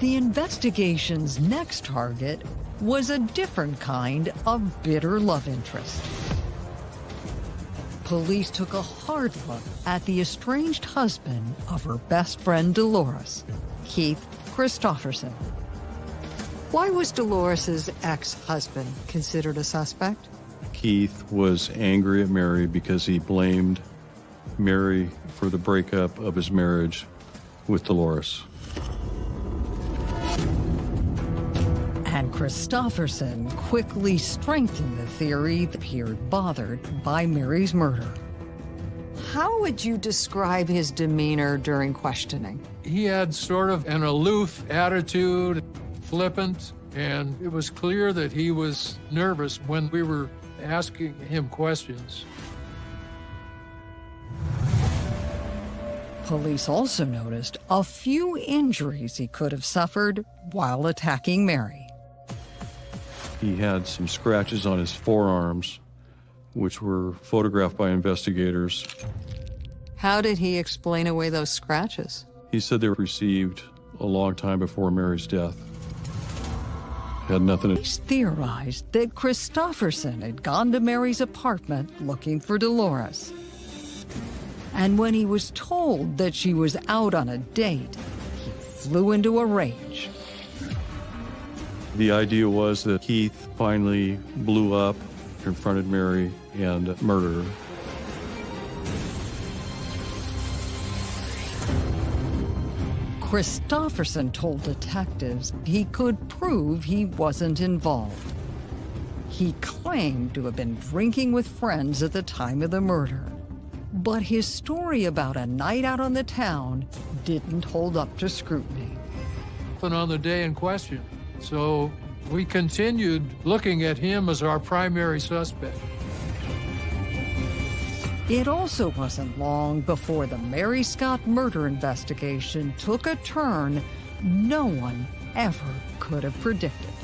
The investigation's next target was a different kind of bitter love interest. Police took a hard look at the estranged husband of her best friend Dolores, Keith Christofferson. Why was Dolores's ex-husband considered a suspect? Keith was angry at Mary because he blamed Mary for the breakup of his marriage with Dolores. And Christofferson quickly strengthened the theory that he appeared bothered by Mary's murder. How would you describe his demeanor during questioning? He had sort of an aloof attitude, flippant, and it was clear that he was nervous when we were asking him questions. Police also noticed a few injuries he could have suffered while attacking Mary. He had some scratches on his forearms, which were photographed by investigators. How did he explain away those scratches? He said they were received a long time before Mary's death. Had nothing to... Police theorized that Christofferson had gone to Mary's apartment looking for Dolores. And when he was told that she was out on a date, he flew into a rage. The idea was that Keith finally blew up, confronted Mary, and murdered her. Christofferson told detectives he could prove he wasn't involved. He claimed to have been drinking with friends at the time of the murder. But his story about a night out on the town didn't hold up to scrutiny. And on the day in question. So we continued looking at him as our primary suspect. It also wasn't long before the Mary Scott murder investigation took a turn no one ever could have predicted.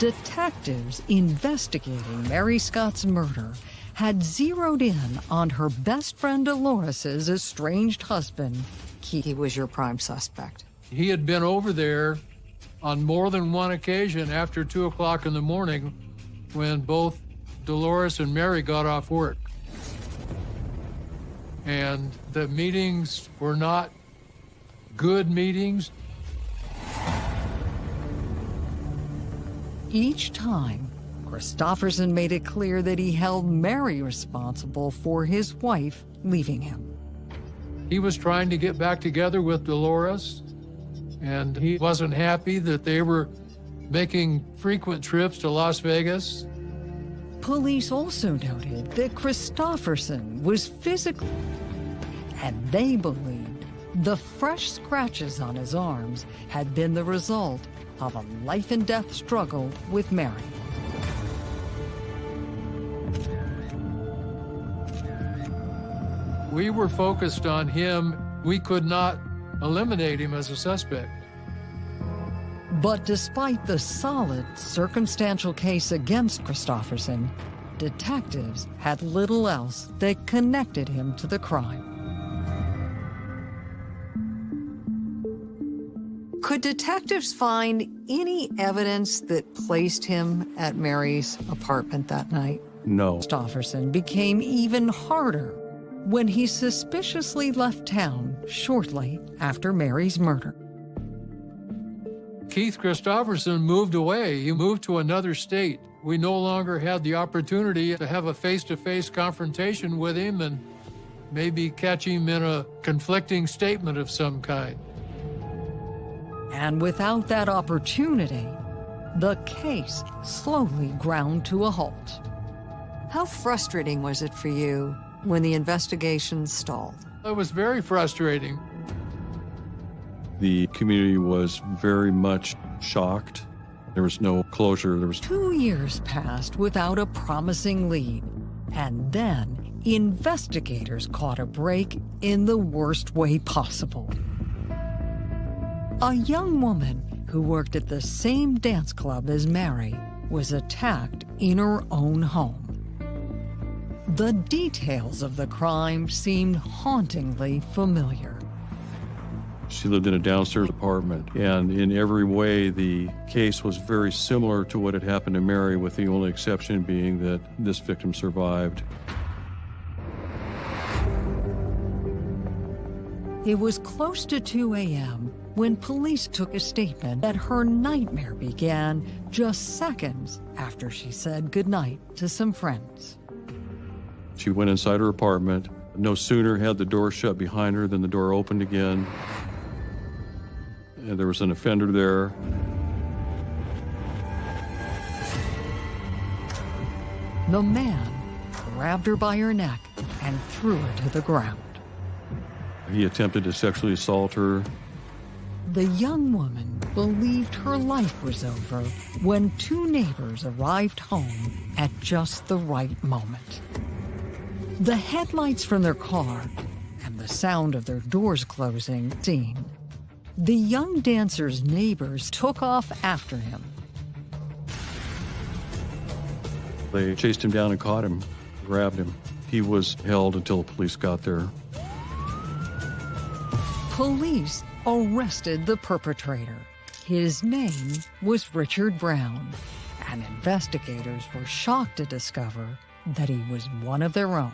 Detectives investigating Mary Scott's murder had zeroed in on her best friend Dolores's estranged husband. He was your prime suspect. He had been over there on more than one occasion after 2 o'clock in the morning when both Dolores and Mary got off work. And the meetings were not good meetings. Each time, Christofferson made it clear that he held Mary responsible for his wife leaving him. He was trying to get back together with Dolores, and he wasn't happy that they were making frequent trips to Las Vegas. Police also noted that Christofferson was physically, and they believed the fresh scratches on his arms had been the result of a life and death struggle with Mary. We were focused on him. We could not eliminate him as a suspect. But despite the solid circumstantial case against Christofferson, detectives had little else that connected him to the crime. Could detectives find any evidence that placed him at Mary's apartment that night? No. Stofferson became even harder when he suspiciously left town shortly after Mary's murder. Keith Christofferson moved away. He moved to another state. We no longer had the opportunity to have a face-to-face confrontation with him and maybe catch him in a conflicting statement of some kind. And without that opportunity, the case slowly ground to a halt. How frustrating was it for you when the investigation stalled? It was very frustrating. The community was very much shocked. There was no closure. There was two years passed without a promising lead. And then investigators caught a break in the worst way possible. A young woman who worked at the same dance club as Mary was attacked in her own home. The details of the crime seemed hauntingly familiar. She lived in a downstairs apartment, and in every way, the case was very similar to what had happened to Mary, with the only exception being that this victim survived. It was close to 2 a.m when police took a statement that her nightmare began just seconds after she said goodnight to some friends. She went inside her apartment. No sooner had the door shut behind her than the door opened again. And there was an offender there. The man grabbed her by her neck and threw her to the ground. He attempted to sexually assault her the young woman believed her life was over when two neighbors arrived home at just the right moment. The headlights from their car and the sound of their doors closing seen. The young dancer's neighbors took off after him. They chased him down and caught him, grabbed him. He was held until the police got there. Police arrested the perpetrator. His name was Richard Brown, and investigators were shocked to discover that he was one of their own.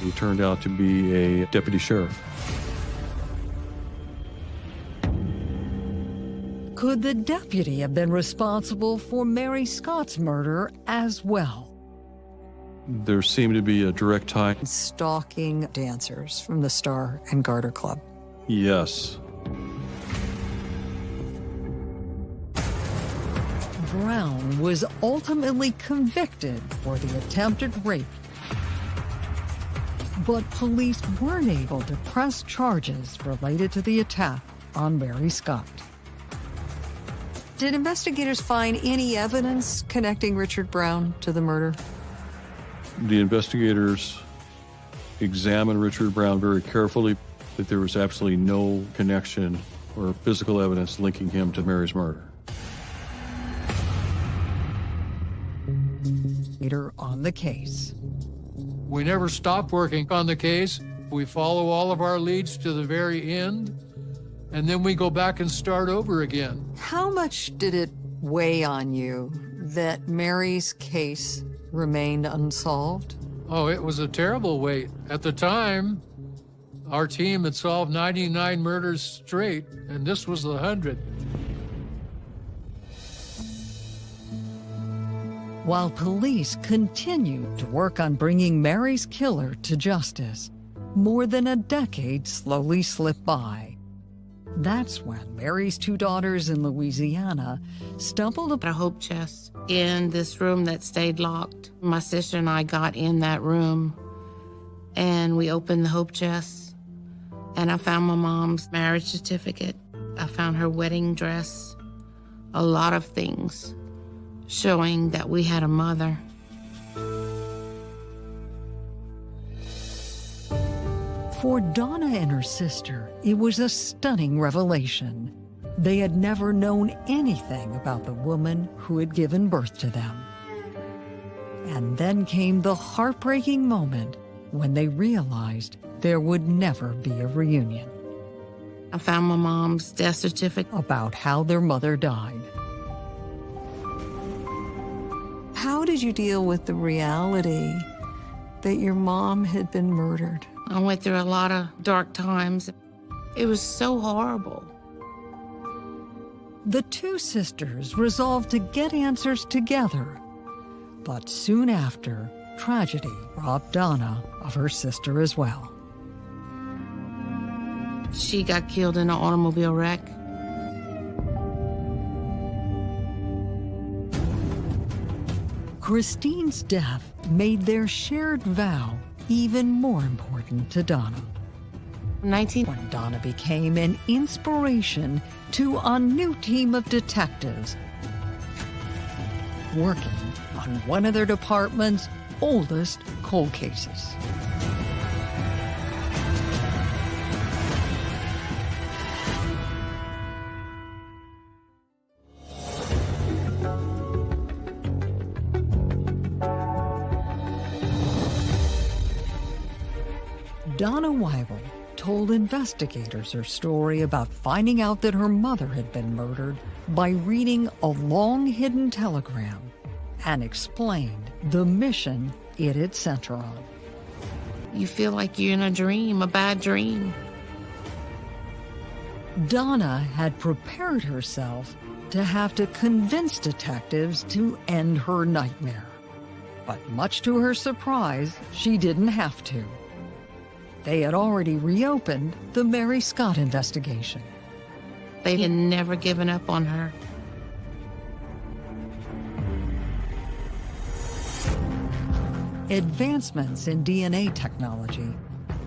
He turned out to be a deputy sheriff. Could the deputy have been responsible for Mary Scott's murder as well? There seemed to be a direct tie. Stalking dancers from the Star and Garter Club. Yes. Brown was ultimately convicted for the attempted rape. But police weren't able to press charges related to the attack on Mary Scott. Did investigators find any evidence connecting Richard Brown to the murder? The investigators examined Richard Brown very carefully, but there was absolutely no connection or physical evidence linking him to Mary's murder. Later on the case. We never stop working on the case. We follow all of our leads to the very end, and then we go back and start over again. How much did it weigh on you that Mary's case remained unsolved? Oh, it was a terrible weight. At the time, our team had solved 99 murders straight, and this was the 100. While police continued to work on bringing Mary's killer to justice, more than a decade slowly slipped by. That's when Mary's two daughters in Louisiana stumbled upon a hope chest in this room that stayed locked. My sister and I got in that room and we opened the hope chest and I found my mom's marriage certificate. I found her wedding dress, a lot of things showing that we had a mother. For Donna and her sister, it was a stunning revelation. They had never known anything about the woman who had given birth to them. And then came the heartbreaking moment when they realized there would never be a reunion. I found my mom's death certificate about how their mother died. How did you deal with the reality that your mom had been murdered? I went through a lot of dark times. It was so horrible. The two sisters resolved to get answers together. But soon after, tragedy robbed Donna of her sister as well. She got killed in an automobile wreck. Christine's death made their shared vow even more important to Donna. 19 when Donna became an inspiration to a new team of detectives working on one of their department's oldest cold cases. Donna Weibel told investigators her story about finding out that her mother had been murdered by reading a long hidden telegram and explained the mission it had sent her on. You feel like you're in a dream, a bad dream. Donna had prepared herself to have to convince detectives to end her nightmare. But much to her surprise, she didn't have to. They had already reopened the Mary Scott investigation. They had never given up on her. Advancements in DNA technology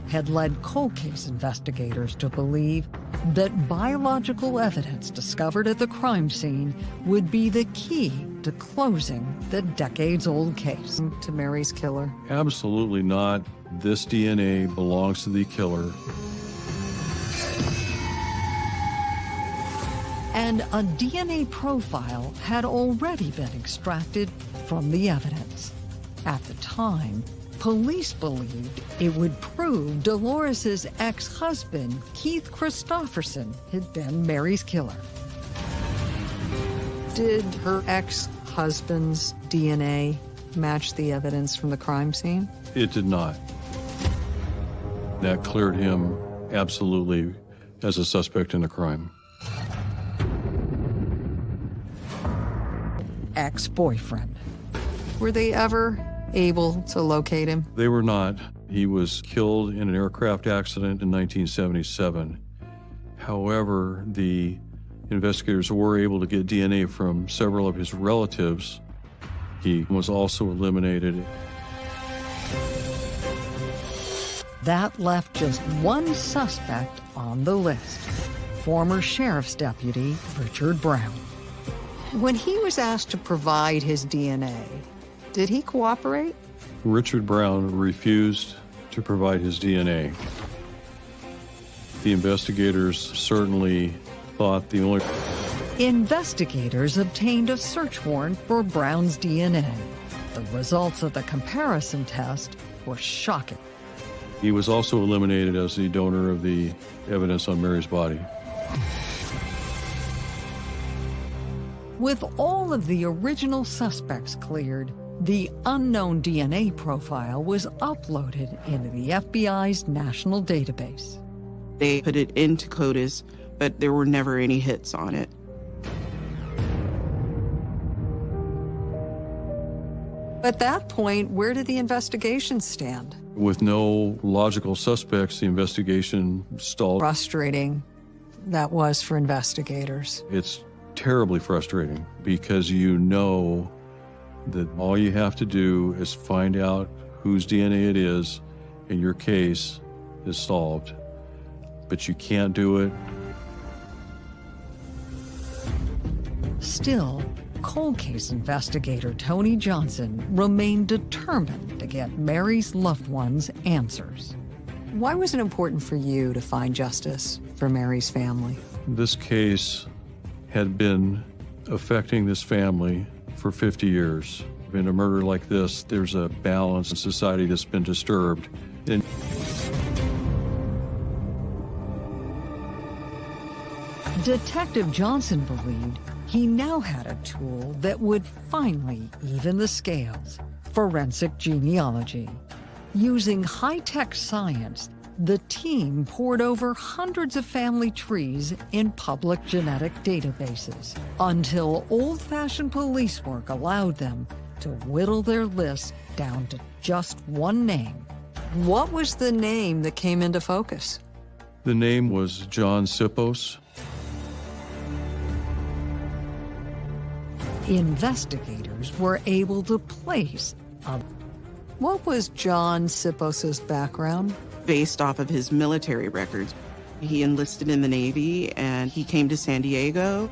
had led cold case investigators to believe that biological evidence discovered at the crime scene would be the key to closing the decades-old case to Mary's killer. Absolutely not. This DNA belongs to the killer. And a DNA profile had already been extracted from the evidence. At the time, police believed it would prove Dolores's ex-husband, Keith Christofferson, had been Mary's killer. Did her ex-husband's DNA match the evidence from the crime scene? It did not. That cleared him absolutely as a suspect in the crime. ex-boyfriend. Were they ever able to locate him? They were not. He was killed in an aircraft accident in 1977. However, the investigators were able to get DNA from several of his relatives. He was also eliminated. That left just one suspect on the list former sheriff's deputy Richard Brown. When he was asked to provide his DNA, did he cooperate? Richard Brown refused to provide his DNA. The investigators certainly thought the only. Investigators obtained a search warrant for Brown's DNA. The results of the comparison test were shocking. He was also eliminated as the donor of the evidence on Mary's body. With all of the original suspects cleared, the unknown DNA profile was uploaded into the FBI's national database. They put it into CODIS, but there were never any hits on it. At that point, where did the investigation stand? With no logical suspects, the investigation stalled. Frustrating that was for investigators. It's terribly frustrating because you know that all you have to do is find out whose DNA it is, and your case is solved. But you can't do it. Still, cold case investigator Tony Johnson remained determined to get Mary's loved ones answers. Why was it important for you to find justice for Mary's family? This case had been affecting this family for 50 years. In a murder like this, there's a balance in society that's been disturbed. And Detective Johnson believed he now had a tool that would finally even the scales forensic genealogy. Using high tech science, the team pored over hundreds of family trees in public genetic databases until old fashioned police work allowed them to whittle their list down to just one name. What was the name that came into focus? the name was John Sipos. Investigators were able to place a. What was John Sipos's background? Based off of his military records, he enlisted in the Navy and he came to San Diego.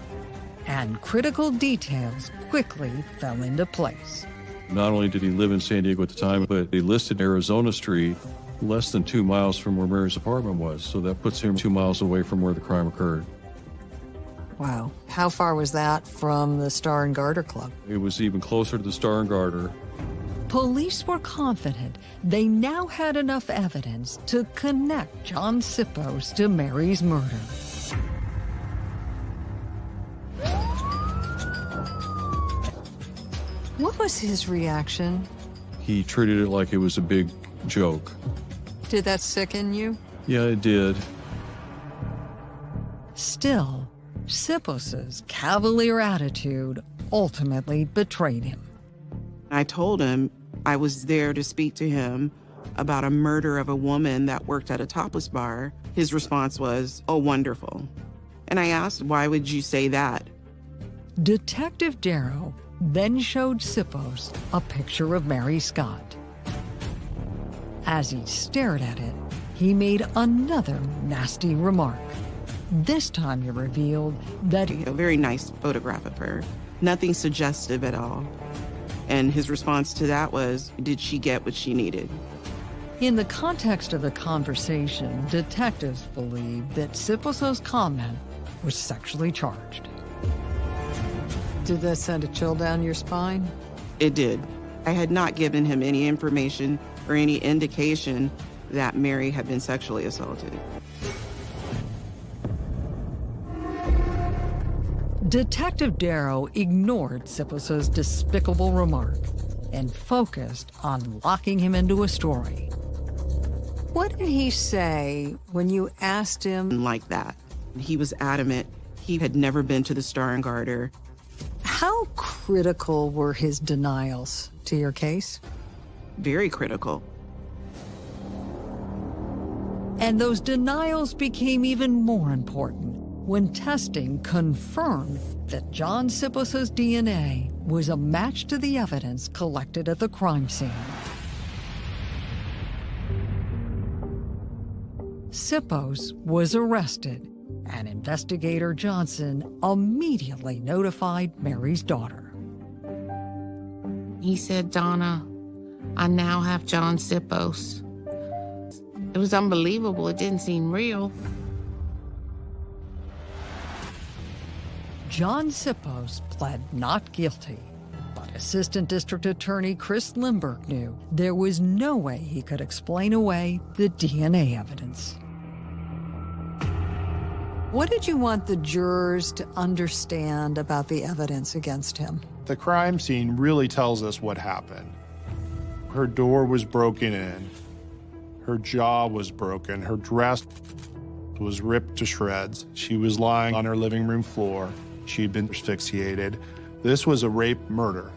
And critical details quickly fell into place. Not only did he live in San Diego at the time, but he listed Arizona Street less than two miles from where Mary's apartment was. So that puts him two miles away from where the crime occurred. Wow. How far was that from the Star and Garter Club? It was even closer to the Star and Garter. Police were confident they now had enough evidence to connect John Sipos to Mary's murder. What was his reaction? He treated it like it was a big joke. Did that sicken you? Yeah, it did. Still, Sipos's cavalier attitude ultimately betrayed him. I told him I was there to speak to him about a murder of a woman that worked at a topless bar. His response was, Oh, wonderful. And I asked, Why would you say that? Detective Darrow then showed Sipos a picture of Mary Scott. As he stared at it, he made another nasty remark. This time he revealed that A very nice photograph of her, nothing suggestive at all. And his response to that was, Did she get what she needed? in the context of the conversation, detectives believe that Sipos's comment was sexually charged. Did that send a chill down your spine? It did. I had not given him any information or any indication that Mary had been sexually assaulted. Detective Darrow ignored Sipos's despicable remark and focused on locking him into a story. What did he say when you asked him? Like that. He was adamant he had never been to the Star and Garter. How critical were his denials to your case? Very critical. And those denials became even more important when testing confirmed that John Sipos' DNA was a match to the evidence collected at the crime scene. Sipos was arrested, and investigator Johnson immediately notified Mary's daughter. He said, Donna, I now have John Sipos. It was unbelievable. It didn't seem real. John Sipos pled not guilty, but Assistant District Attorney Chris Lindberg knew there was no way he could explain away the DNA evidence. What did you want the jurors to understand about the evidence against him? The crime scene really tells us what happened. Her door was broken in, her jaw was broken, her dress was ripped to shreds. She was lying on her living room floor. She'd been asphyxiated. This was a rape murder.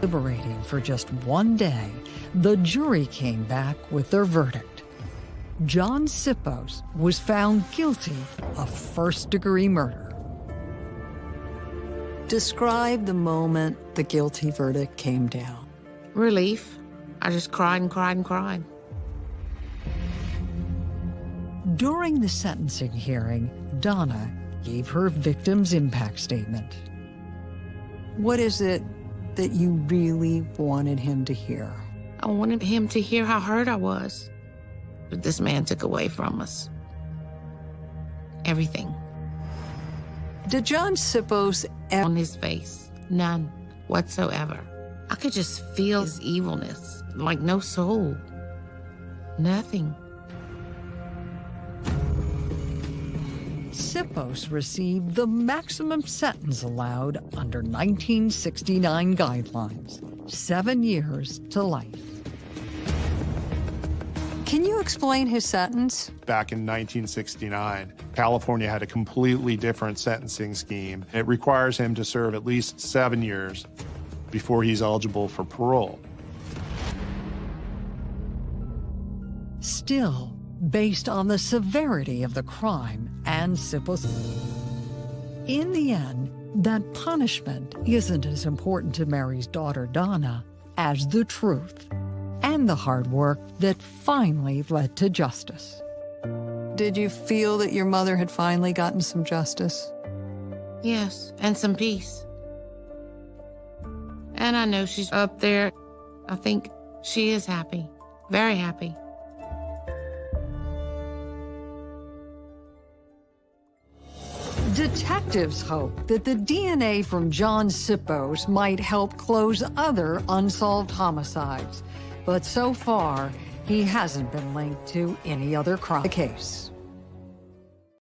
Liberating for just one day, the jury came back with their verdict. John Sipos was found guilty of first-degree murder. Describe the moment the guilty verdict came down. Relief. I just cried and cried and cried. During the sentencing hearing, Donna gave her victim's impact statement. What is it that you really wanted him to hear? I wanted him to hear how hurt I was. But this man took away from us. Everything. Did John Sipos on his face? None whatsoever. I could just feel his evilness, like no soul. Nothing. Sipos received the maximum sentence allowed under 1969 guidelines, seven years to life. Can you explain his sentence? Back in 1969, California had a completely different sentencing scheme. It requires him to serve at least seven years before he's eligible for parole. Still, based on the severity of the crime and Sipos, in the end, that punishment isn't as important to Mary's daughter Donna as the truth and the hard work that finally led to justice. Did you feel that your mother had finally gotten some justice? Yes, and some peace. And I know she's up there. I think she is happy, very happy. Detectives hope that the DNA from John Sipos might help close other unsolved homicides but so far, he hasn't been linked to any other crime case.